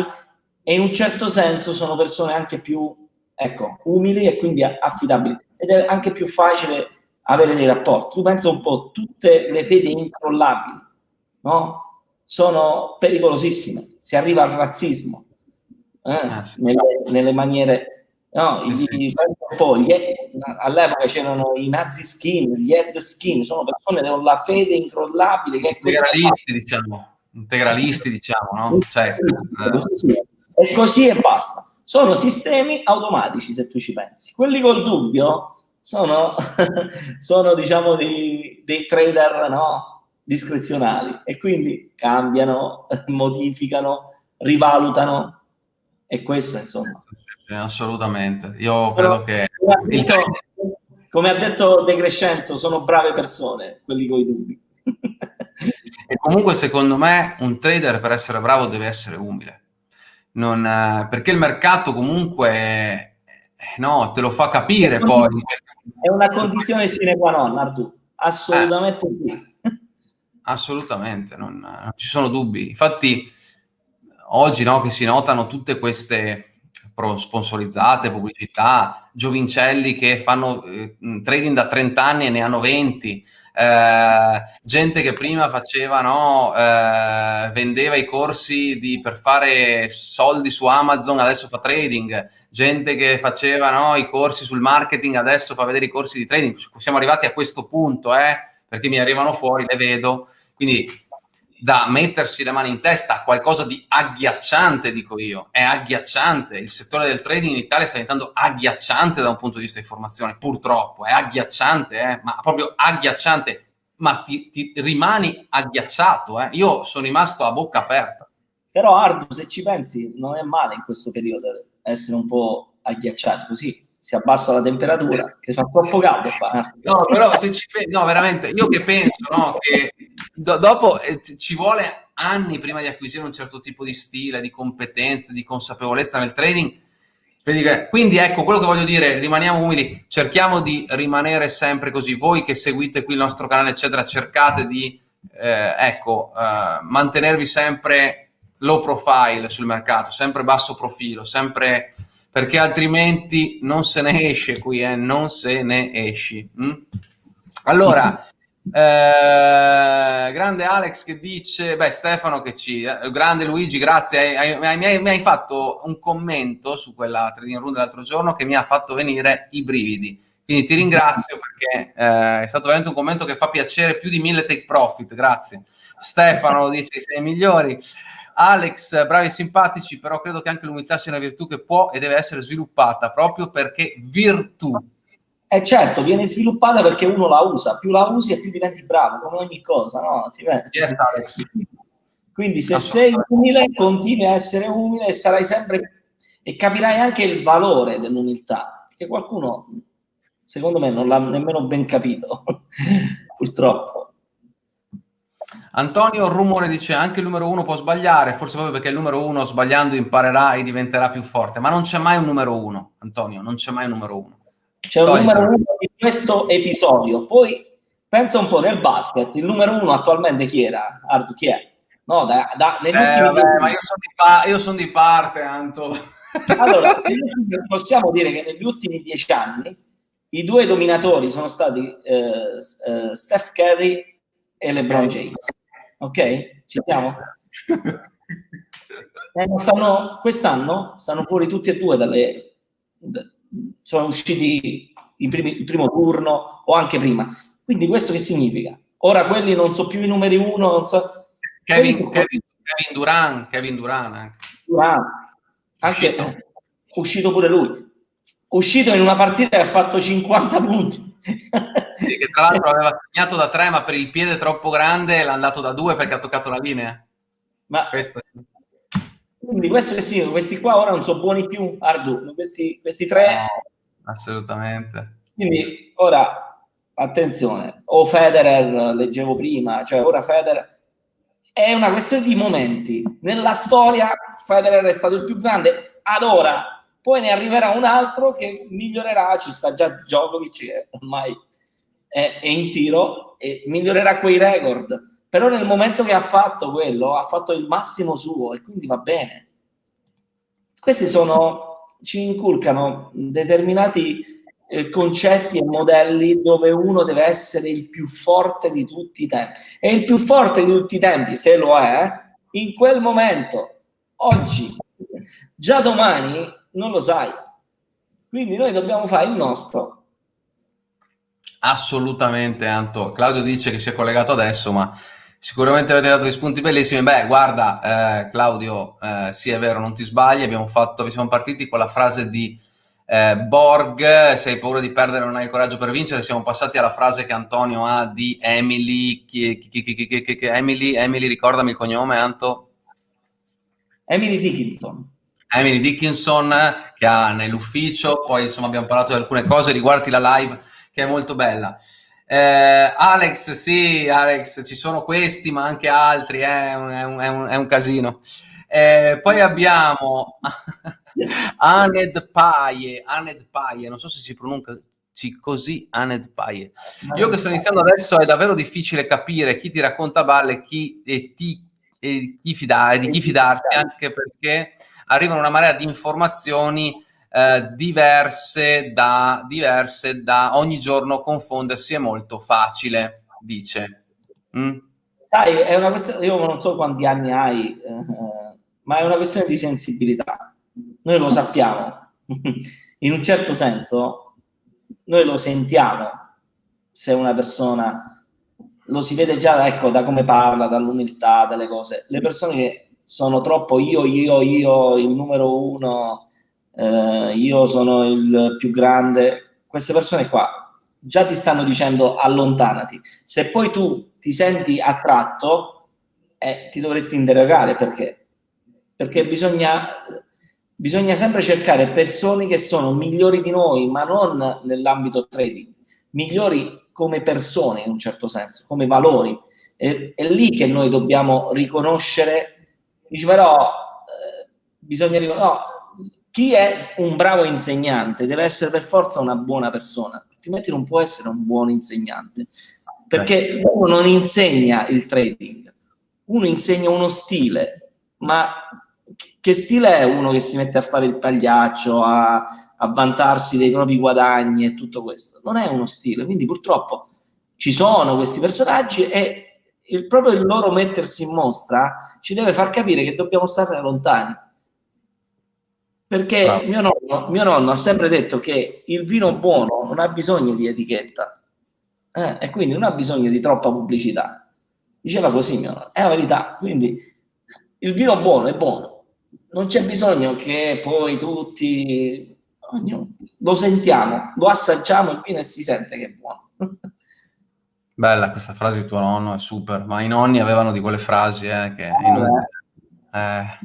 e in un certo senso sono persone anche più ecco, umili e quindi affidabili ed è anche più facile avere dei rapporti. Tu pensa un po', tutte le fedi incrollabili, no? Sono pericolosissime, si arriva al razzismo eh? ah, nelle, nelle, maniere No, eh sì. gli, all'epoca c'erano i nazi skin, gli head skin, sono persone con la fede incrollabile che integralisti, diciamo, integralisti, diciamo, no? Cioè, eh. E così e basta. Sono sistemi automatici, se tu ci pensi. Quelli col dubbio sono, (laughs) sono diciamo, dei, dei trader no? discrezionali e quindi cambiano, modificano, rivalutano e questo insomma. Assolutamente. Io credo Però, che... Come, detto, come ha detto De Crescenzo, sono brave persone, quelli con i dubbi. e comunque secondo me un trader per essere bravo deve essere umile. Non, perché il mercato comunque no, te lo fa capire poi. È una condizione sine qua non, Artù. Assolutamente eh, sì. Assolutamente, non, non, ci sono dubbi. Infatti oggi no, che si notano tutte queste sponsorizzate, pubblicità, giovincelli che fanno eh, trading da 30 anni e ne hanno 20, eh, gente che prima faceva, no, eh, vendeva i corsi di, per fare soldi su Amazon, adesso fa trading, gente che faceva no, i corsi sul marketing, adesso fa vedere i corsi di trading. Siamo arrivati a questo punto, eh, perché mi arrivano fuori, le vedo. Quindi da mettersi le mani in testa a qualcosa di agghiacciante, dico io. È agghiacciante. Il settore del trading in Italia sta diventando agghiacciante da un punto di vista di formazione, purtroppo. È agghiacciante, eh? ma proprio agghiacciante. Ma ti, ti rimani agghiacciato. Eh? Io sono rimasto a bocca aperta. Però Ardu, se ci pensi, non è male in questo periodo essere un po' agghiacciati così si abbassa la temperatura, che fa troppo caldo. No, però se ci no, veramente, io che penso, no, che do dopo eh, ci vuole anni prima di acquisire un certo tipo di stile, di competenze, di consapevolezza nel trading. Quindi ecco, quello che voglio dire, rimaniamo umili, cerchiamo di rimanere sempre così. Voi che seguite qui il nostro canale, eccetera, cercate di, eh, ecco, eh, mantenervi sempre low profile sul mercato, sempre basso profilo, sempre perché altrimenti non se ne esce qui, eh? non se ne esci. Mm? Allora, (laughs) eh, grande Alex che dice, beh Stefano che ci, eh, grande Luigi, grazie, hai, hai, mi, hai, mi, hai, fatto un commento su quella trading room dell'altro giorno che mi ha fatto venire i brividi. Quindi ti ringrazio perché eh, è stato veramente un commento che fa piacere più di mille take profit, grazie. Stefano dice sei migliori. Alex, bravi e simpatici, però credo che anche l'umiltà sia una virtù che può e deve essere sviluppata proprio perché virtù. E eh certo, viene sviluppata perché uno la usa, più la usi e più diventi bravo, come ogni cosa, no? Si vede. Yes, Alex. Quindi se sei umile, continui a essere umile e sarai sempre... e capirai anche il valore dell'umiltà, perché qualcuno, secondo me, non l'ha nemmeno ben capito, (laughs) purtroppo. Antonio Rumore dice anche il numero uno può sbagliare, forse proprio perché il numero uno sbagliando imparerà e diventerà più forte, ma non c'è mai un numero uno, Antonio, non c'è mai un numero uno. C'è un numero uno di questo episodio, poi pensa un po' nel basket, il numero uno attualmente chi era? Ardu, chi è? No, da, da, negli eh, ultimi vabbè, ma io sono, di io sono di parte, Anto. Allora, (laughs) possiamo dire che negli ultimi dieci anni i due dominatori sono stati eh, eh, Steph Curry e LeBron James ok? Ci siamo? Eh, stanno, quest'anno stanno fuori tutti e due dalle... sono usciti il, primi, il primo turno o anche prima. Quindi questo che significa? Ora quelli non so più i numeri uno, non so... Kevin, Kevin, Kevin Duran, Kevin Duran anche. Duran, anche uscito. uscito pure lui. Uscito in una partita e ha fatto 50 punti. Sì, che tra l'altro aveva segnato da tre, ma per il piede troppo grande l'ha andato da due perché ha toccato la linea. Ma questo. Quindi questo che sì, questi qua ora non sono buoni più, Ardu, questi, questi tre... No, assolutamente. Quindi ora, attenzione, o Federer, leggevo prima, cioè ora Federer... È una questione di momenti. Nella storia Federer è stato il più grande, ad ora poi ne arriverà un altro che migliorerà, ci sta già Djokovic ormai è, è in tiro e migliorerà quei record. Però nel momento che ha fatto quello, ha fatto il massimo suo e quindi va bene. Questi sono, ci inculcano determinati eh, concetti e modelli dove uno deve essere il più forte di tutti i tempi. E il più forte di tutti i tempi, se lo è, in quel momento, oggi, già domani, non lo sai. Quindi noi dobbiamo fare il nostro. Assolutamente, Anto. Claudio dice che si è collegato adesso, ma sicuramente avete dato dei spunti bellissimi. Beh, guarda, eh, Claudio, eh, sì, è vero, non ti sbagli. Abbiamo fatto, siamo partiti con la frase di eh, Borg, se hai paura di perdere non hai il coraggio per vincere, siamo passati alla frase che Antonio ha di Emily, chi, chi, chi, Emily, Emily, ricordami il cognome, Anto? Emily Dickinson. Emily Dickinson che ha nell'ufficio, poi insomma abbiamo parlato di alcune cose, riguardi la live che è molto bella. Eh, Alex, sì, Alex, ci sono questi, ma anche altri, eh, è, un, è, un, è, un, casino. Eh, poi abbiamo (laughs) Aned Paie, Aned Paie, non so se si pronuncia così, Aned Paie. Io che sto iniziando adesso è davvero difficile capire chi ti racconta balle chi, e, ti, e chi fidare, di chi fidarti, anche perché arrivano una marea di informazioni eh, diverse, da, diverse da ogni giorno confondersi è molto facile, dice. Mm? Sai, è una questione, io non so quanti anni hai, eh, ma è una questione di sensibilità. Noi lo sappiamo, (laughs) in un certo senso, noi lo sentiamo se una persona lo si vede già ecco, da come parla, dall'umiltà, dalle cose. Le persone che sono troppo io, io, io, il numero uno, eh, io sono il più grande, queste persone qua già ti stanno dicendo allontanati. Se poi tu ti senti attratto, eh, ti dovresti interrogare perché. Perché bisogna, bisogna sempre cercare persone che sono migliori di noi, ma non nell'ambito trading, migliori come persone in un certo senso, come valori. È, è lì che noi dobbiamo riconoscere Dici però eh, bisogna no, chi è un bravo insegnante deve essere per forza una buona persona, altrimenti non può essere un buon insegnante, perché uno non insegna il trading, uno insegna uno stile, ma che stile è uno che si mette a fare il pagliaccio, a, a vantarsi dei propri guadagni e tutto questo? Non è uno stile, quindi purtroppo ci sono questi personaggi e il, proprio il loro mettersi in mostra ci deve far capire che dobbiamo stare lontani. Perché mio nonno, mio nonno, ha sempre detto che il vino buono non ha bisogno di etichetta eh, e quindi non ha bisogno di troppa pubblicità. Diceva così mio nonno, è la verità. Quindi il vino buono è buono, non c'è bisogno che poi tutti ognuno, lo sentiamo, lo assaggiamo il vino e si sente che è buono. Bella questa frase di tuo nonno, è super, ma i nonni avevano di quelle frasi eh, che... Eh. Eh.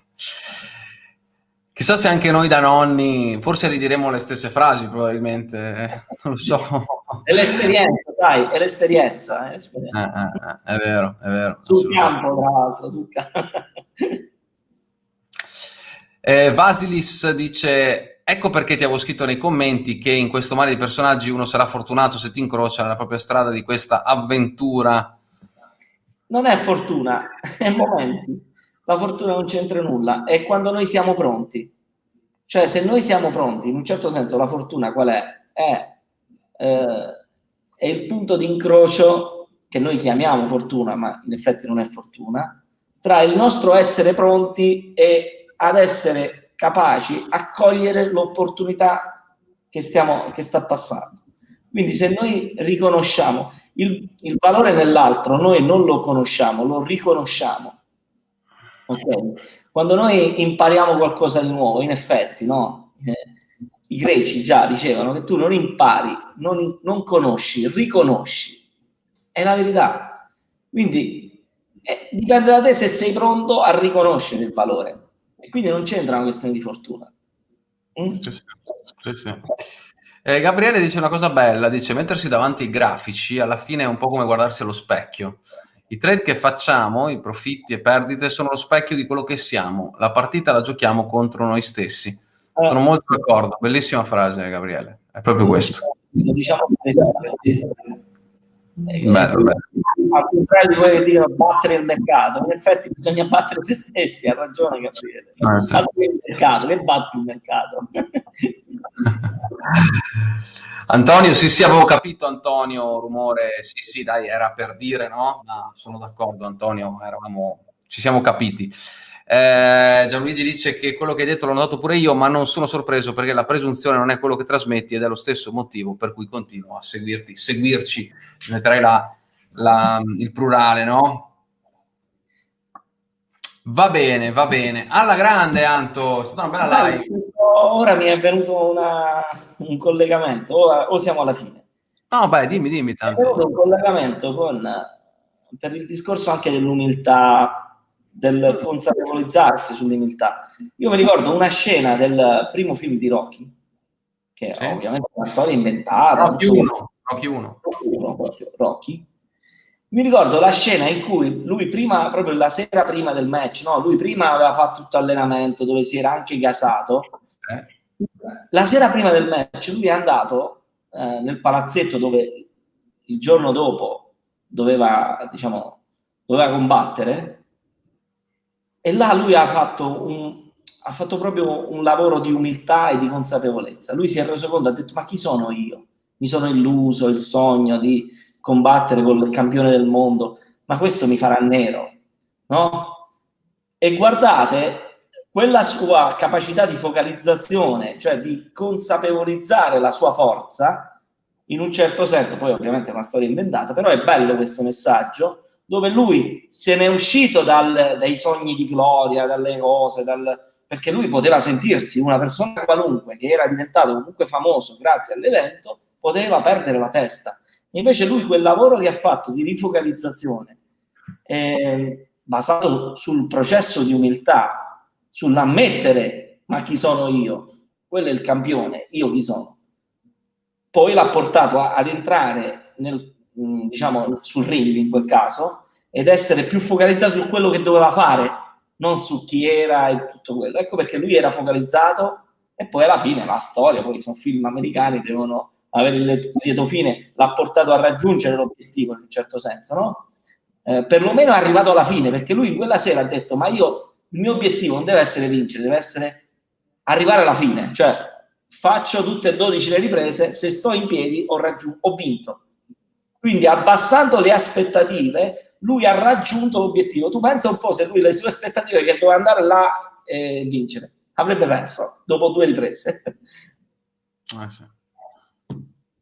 Chissà se anche noi da nonni, forse ridiremo le stesse frasi probabilmente, eh, (laughs) non lo so. È l'esperienza, sai, è l'esperienza. È, l'esperienza. Eh, è vero, è vero. Sul campo, tra l'altro, sul campo. Vasilis dice Ecco perché ti avevo scritto nei commenti che in questo mare di personaggi uno sarà fortunato se ti incrocia nella propria strada di questa avventura. Non è fortuna, è momenti. La fortuna non c'entra nulla, è quando noi siamo pronti. Cioè, se noi siamo pronti, in un certo senso, la fortuna qual è? È, eh, è il punto di incrocio che noi chiamiamo fortuna, ma in effetti non è fortuna, tra il nostro essere pronti e ad essere capaci a cogliere l'opportunità che, che sta passando. Quindi se noi riconosciamo il, il, valore nell'altro, noi non lo conosciamo, lo riconosciamo. Okay? Quando noi impariamo qualcosa di nuovo, in effetti, no? Eh, i greci già dicevano che tu non impari, non, non conosci, riconosci. È la verità. Quindi eh, dipende da te se sei pronto a riconoscere il valore. E quindi non c'entra una questione di fortuna. Mm? Sì, sì, sì. Eh, Gabriele dice una cosa bella, dice mettersi davanti ai grafici alla fine è un po' come guardarsi allo specchio. I trade che facciamo, i profitti e perdite, sono lo specchio di quello che siamo. La partita la giochiamo contro noi stessi. Eh. Sono molto d'accordo, bellissima frase Gabriele, è proprio questo. Diciamo Bello, bello. Al contrario di che dicono battere il mercato, in effetti bisogna battere se stessi, ha ragione Gabriele. Ah, sì. il mercato, che batti il mercato? (laughs) Antonio, sì, sì, avevo capito Antonio, rumore, sì, sì, dai, era per dire, no? Ma sono d'accordo Antonio, eravamo, ci siamo capiti. Eh, Gianluigi dice che quello che hai detto l'ho notato pure io, ma non sono sorpreso perché la presunzione non è quello che trasmetti ed è lo stesso motivo per cui continuo a seguirti, seguirci, metterei la, la, il plurale, no? Va bene, va bene. Alla grande, Anto, è stata una bella live. Ora mi è venuto una, un collegamento, o, o, siamo alla fine. No, beh, dimmi, dimmi tanto. È venuto un collegamento con, per il discorso anche dell'umiltà, del mm. consapevolizzarsi sull'umiltà. Io mi ricordo una scena del primo film di Rocky, che sì. ovviamente è una storia inventata. Rocky 1. Rocky 1. Rocky 1, Rocky mi ricordo la scena in cui lui prima, proprio la sera prima del match, no? lui prima aveva fatto tutto allenamento dove si era anche gasato. Eh. La sera prima del match lui è andato eh, nel palazzetto dove il giorno dopo doveva, diciamo, doveva combattere e là lui ha fatto, un, ha fatto proprio un lavoro di umiltà e di consapevolezza. Lui si è reso conto, ha detto ma chi sono io? Mi sono illuso il sogno di combattere con il campione del mondo, ma questo mi farà nero, no? E guardate, quella sua capacità di focalizzazione, cioè di consapevolizzare la sua forza, in un certo senso, poi ovviamente è una storia inventata, però è bello questo messaggio, dove lui se n'è uscito dal, dai sogni di gloria, dalle cose, dal, perché lui poteva sentirsi una persona qualunque che era diventato comunque famoso grazie all'evento, poteva perdere la testa Invece lui quel lavoro che ha fatto di rifocalizzazione, eh, basato sul processo di umiltà, sull'ammettere ma chi sono io, quello è il campione, io chi sono. Poi l'ha portato a, ad entrare nel, mm, diciamo, sul ring in quel caso ed essere più focalizzato su quello che doveva fare, non su chi era e tutto quello. Ecco perché lui era focalizzato e poi alla fine la storia, poi sono film americani, devono avere il lieto fine l'ha portato a raggiungere l'obiettivo in un certo senso, no? Eh, perlomeno è arrivato alla fine, perché lui in quella sera ha detto, ma io, il mio obiettivo non deve essere vincere, deve essere arrivare alla fine, cioè faccio tutte e 12 le riprese, se sto in piedi ho, ho vinto. Quindi abbassando le aspettative, lui ha raggiunto l'obiettivo. Tu pensa un po' se lui le sue aspettative che doveva andare là e eh, vincere, avrebbe perso dopo due riprese. Ah, sì.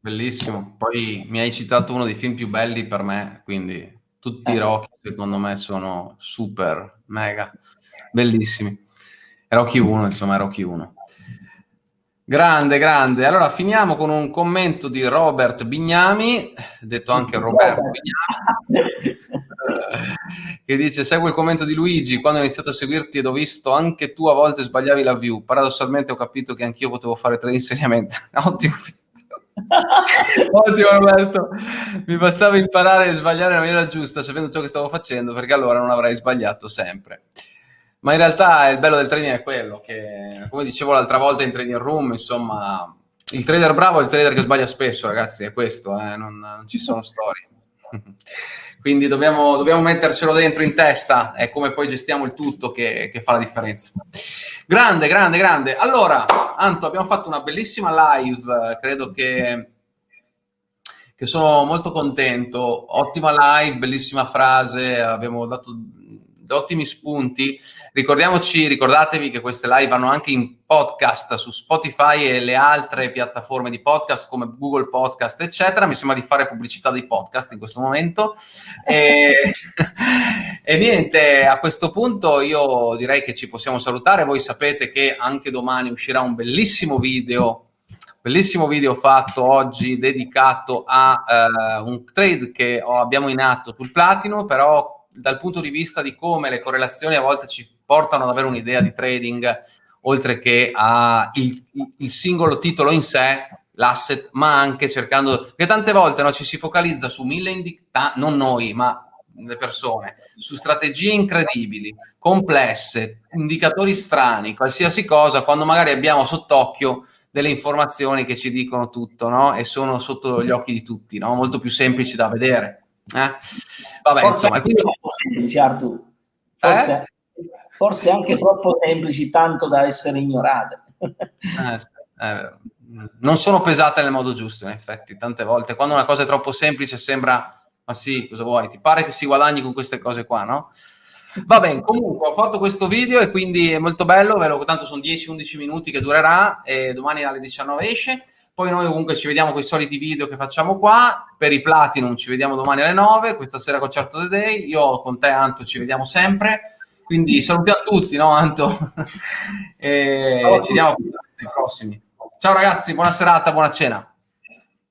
Bellissimo. Poi mi hai citato uno dei film più belli per me, quindi tutti i eh. Rocky secondo me sono super, mega, bellissimi. Rocky 1, insomma, Rocky 1. Grande, grande. Allora finiamo con un commento di Robert Bignami, detto anche (laughs) Roberto Bignami, (laughs) che dice: Seguo il commento di Luigi. Quando ho iniziato a seguirti ed ho visto anche tu a volte sbagliavi la view. Paradossalmente ho capito che anch'io potevo fare tre (laughs) insegnamenti. Ottimo. Ottimo Roberto, mi bastava imparare a sbagliare nella maniera giusta sapendo ciò che stavo facendo perché allora non avrei sbagliato sempre. Ma in realtà il bello del trading è quello che, come dicevo l'altra volta in trading room, insomma, il trader bravo è il trader che sbaglia spesso, ragazzi, è questo, eh? non, non ci sono storie. Quindi dobbiamo, dobbiamo, mettercelo dentro in testa, è come poi gestiamo il tutto che, che fa la differenza. Grande, grande, grande. Allora, Anto, abbiamo fatto una bellissima live, credo che, che sono molto contento. Ottima live, bellissima frase, abbiamo dato ottimi spunti. Ricordiamoci, ricordatevi che queste live vanno anche in podcast su Spotify e le altre piattaforme di podcast come Google Podcast, eccetera. Mi sembra di fare pubblicità dei podcast in questo momento. E, (laughs) e niente, a questo punto io direi che ci possiamo salutare. Voi sapete che anche domani uscirà un bellissimo video bellissimo video fatto oggi dedicato a uh, un trade che abbiamo in atto sul platino, però dal punto di vista di come le correlazioni a volte ci portano ad avere un'idea di trading, oltre che al singolo titolo in sé, l'asset, ma anche cercando, perché tante volte no, ci si focalizza su mille indicatori, non noi, ma le persone, su strategie incredibili, complesse, indicatori strani, qualsiasi cosa, quando magari abbiamo sott'occhio delle informazioni che ci dicono tutto, no? E sono sotto gli occhi di tutti, no? Molto più semplici da vedere. Eh? Vabbè, forse insomma, quindi... troppo semplici. Forse, eh? forse anche troppo semplici, tanto da essere ignorate. eh, eh, non sono pesate nel modo giusto, in effetti, tante volte. Quando una cosa è troppo semplice sembra, ma sì, cosa vuoi? Ti pare che si guadagni con queste cose qua, no? Va bene, comunque ho fatto questo video e quindi è molto bello, tanto sono 10-11 minuti che durerà e domani alle 19 esce. Poi noi comunque ci vediamo con i soliti video che facciamo qua. Per i Platinum ci vediamo domani alle 9, questa sera con Certo The Day. Io con te Anto ci vediamo sempre. Quindi salutiamo tutti, no Anto? (laughs) e ci vediamo ai prossimi. Ciao ragazzi, buona serata, buona cena.